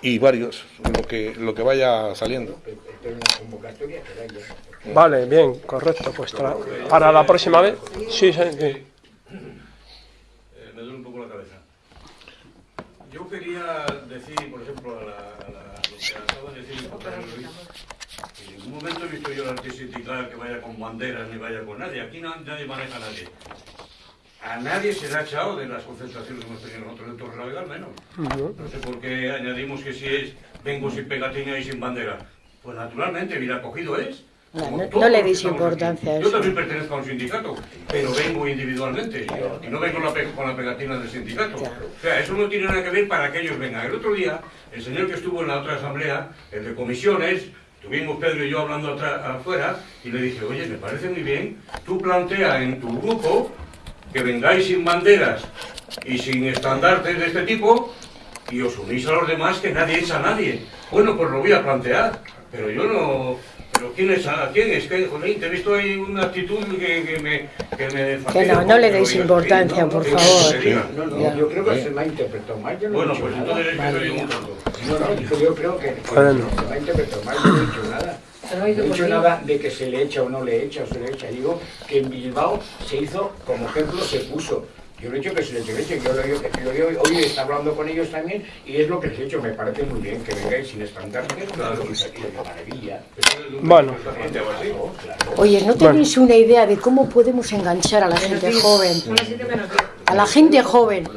y varios, lo que, lo que vaya saliendo. Vale, bien, correcto. Pues para la próxima vez. Sí, sí, sí. Eh, me duele un poco la cabeza. Yo quería decir, por ejemplo, a, la, a la- a lo que acaba de decir el compañero Luis, que en ningún momento he visto yo al antisindical que vaya con banderas ni vaya con nadie. Aquí no- nadie maneja a nadie. A nadie se le ha echado de las concentraciones que hemos tenido nosotros en Torrelavega, al menos. No sé por qué añadimos que si es vengo sin pegatina y sin bandera. Pues naturalmente, bien acogido es. No, le deis importancia a aquí. Yo eso. también pertenezco a un sindicato, pero vengo individualmente y no vengo con la, pegatina del sindicato. O sea, eso no tiene nada que ver para que ellos vengan. El otro día, el señor que estuvo en la otra asamblea, el de comisiones, estuvimos Pedro y yo hablando afuera y le dije, oye, me parece muy bien, tú plantea en tu grupo que vengáis sin banderas y sin estandartes de este tipo y os unís a los demás que nadie echa a nadie. Bueno, pues lo voy a plantear, pero yo no... ¿Pero quién es? ¿A quién es? que Jolín, te he visto ahí una actitud que, que me... Que, me fastidia no, no le que deis importancia, por Que favor. se diga. No, no, Ya. yo creo que se me ha interpretado mal. Yo no Bueno, he dicho pues nada. entonces que. No, no, yo, creo que se me ha interpretado mal, yo no he dicho nada. Se lo No he dicho nada de que se le echa o no le echa o se le echa. Digo que en Bilbao se hizo, como ejemplo, se puso. Yo no he dicho que se le eche leche, yo lo digo, que lo digo, hoy está hablando con ellos también y es lo que les he hecho. Me parece muy bien que vengáis sin estandartes, claro, y de maravilla. Bueno. Oye, ¿no tenéis una idea de cómo podemos enganchar a la gente joven? A la gente joven.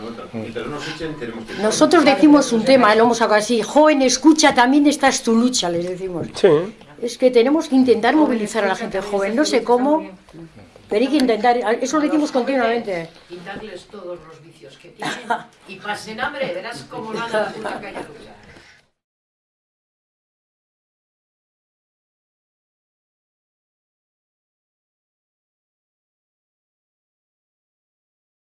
Nosotros decimos un tema, lo hemos sacado así, joven, escucha, también esta es tu lucha, les decimos. Sí. Es que tenemos que intentar movilizar a la gente joven, no sé cómo, pero hay que intentar, eso lo decimos continuamente. Quitarles todos los vicios que tienen y pasen hambre, verás cómo van a la puta calle.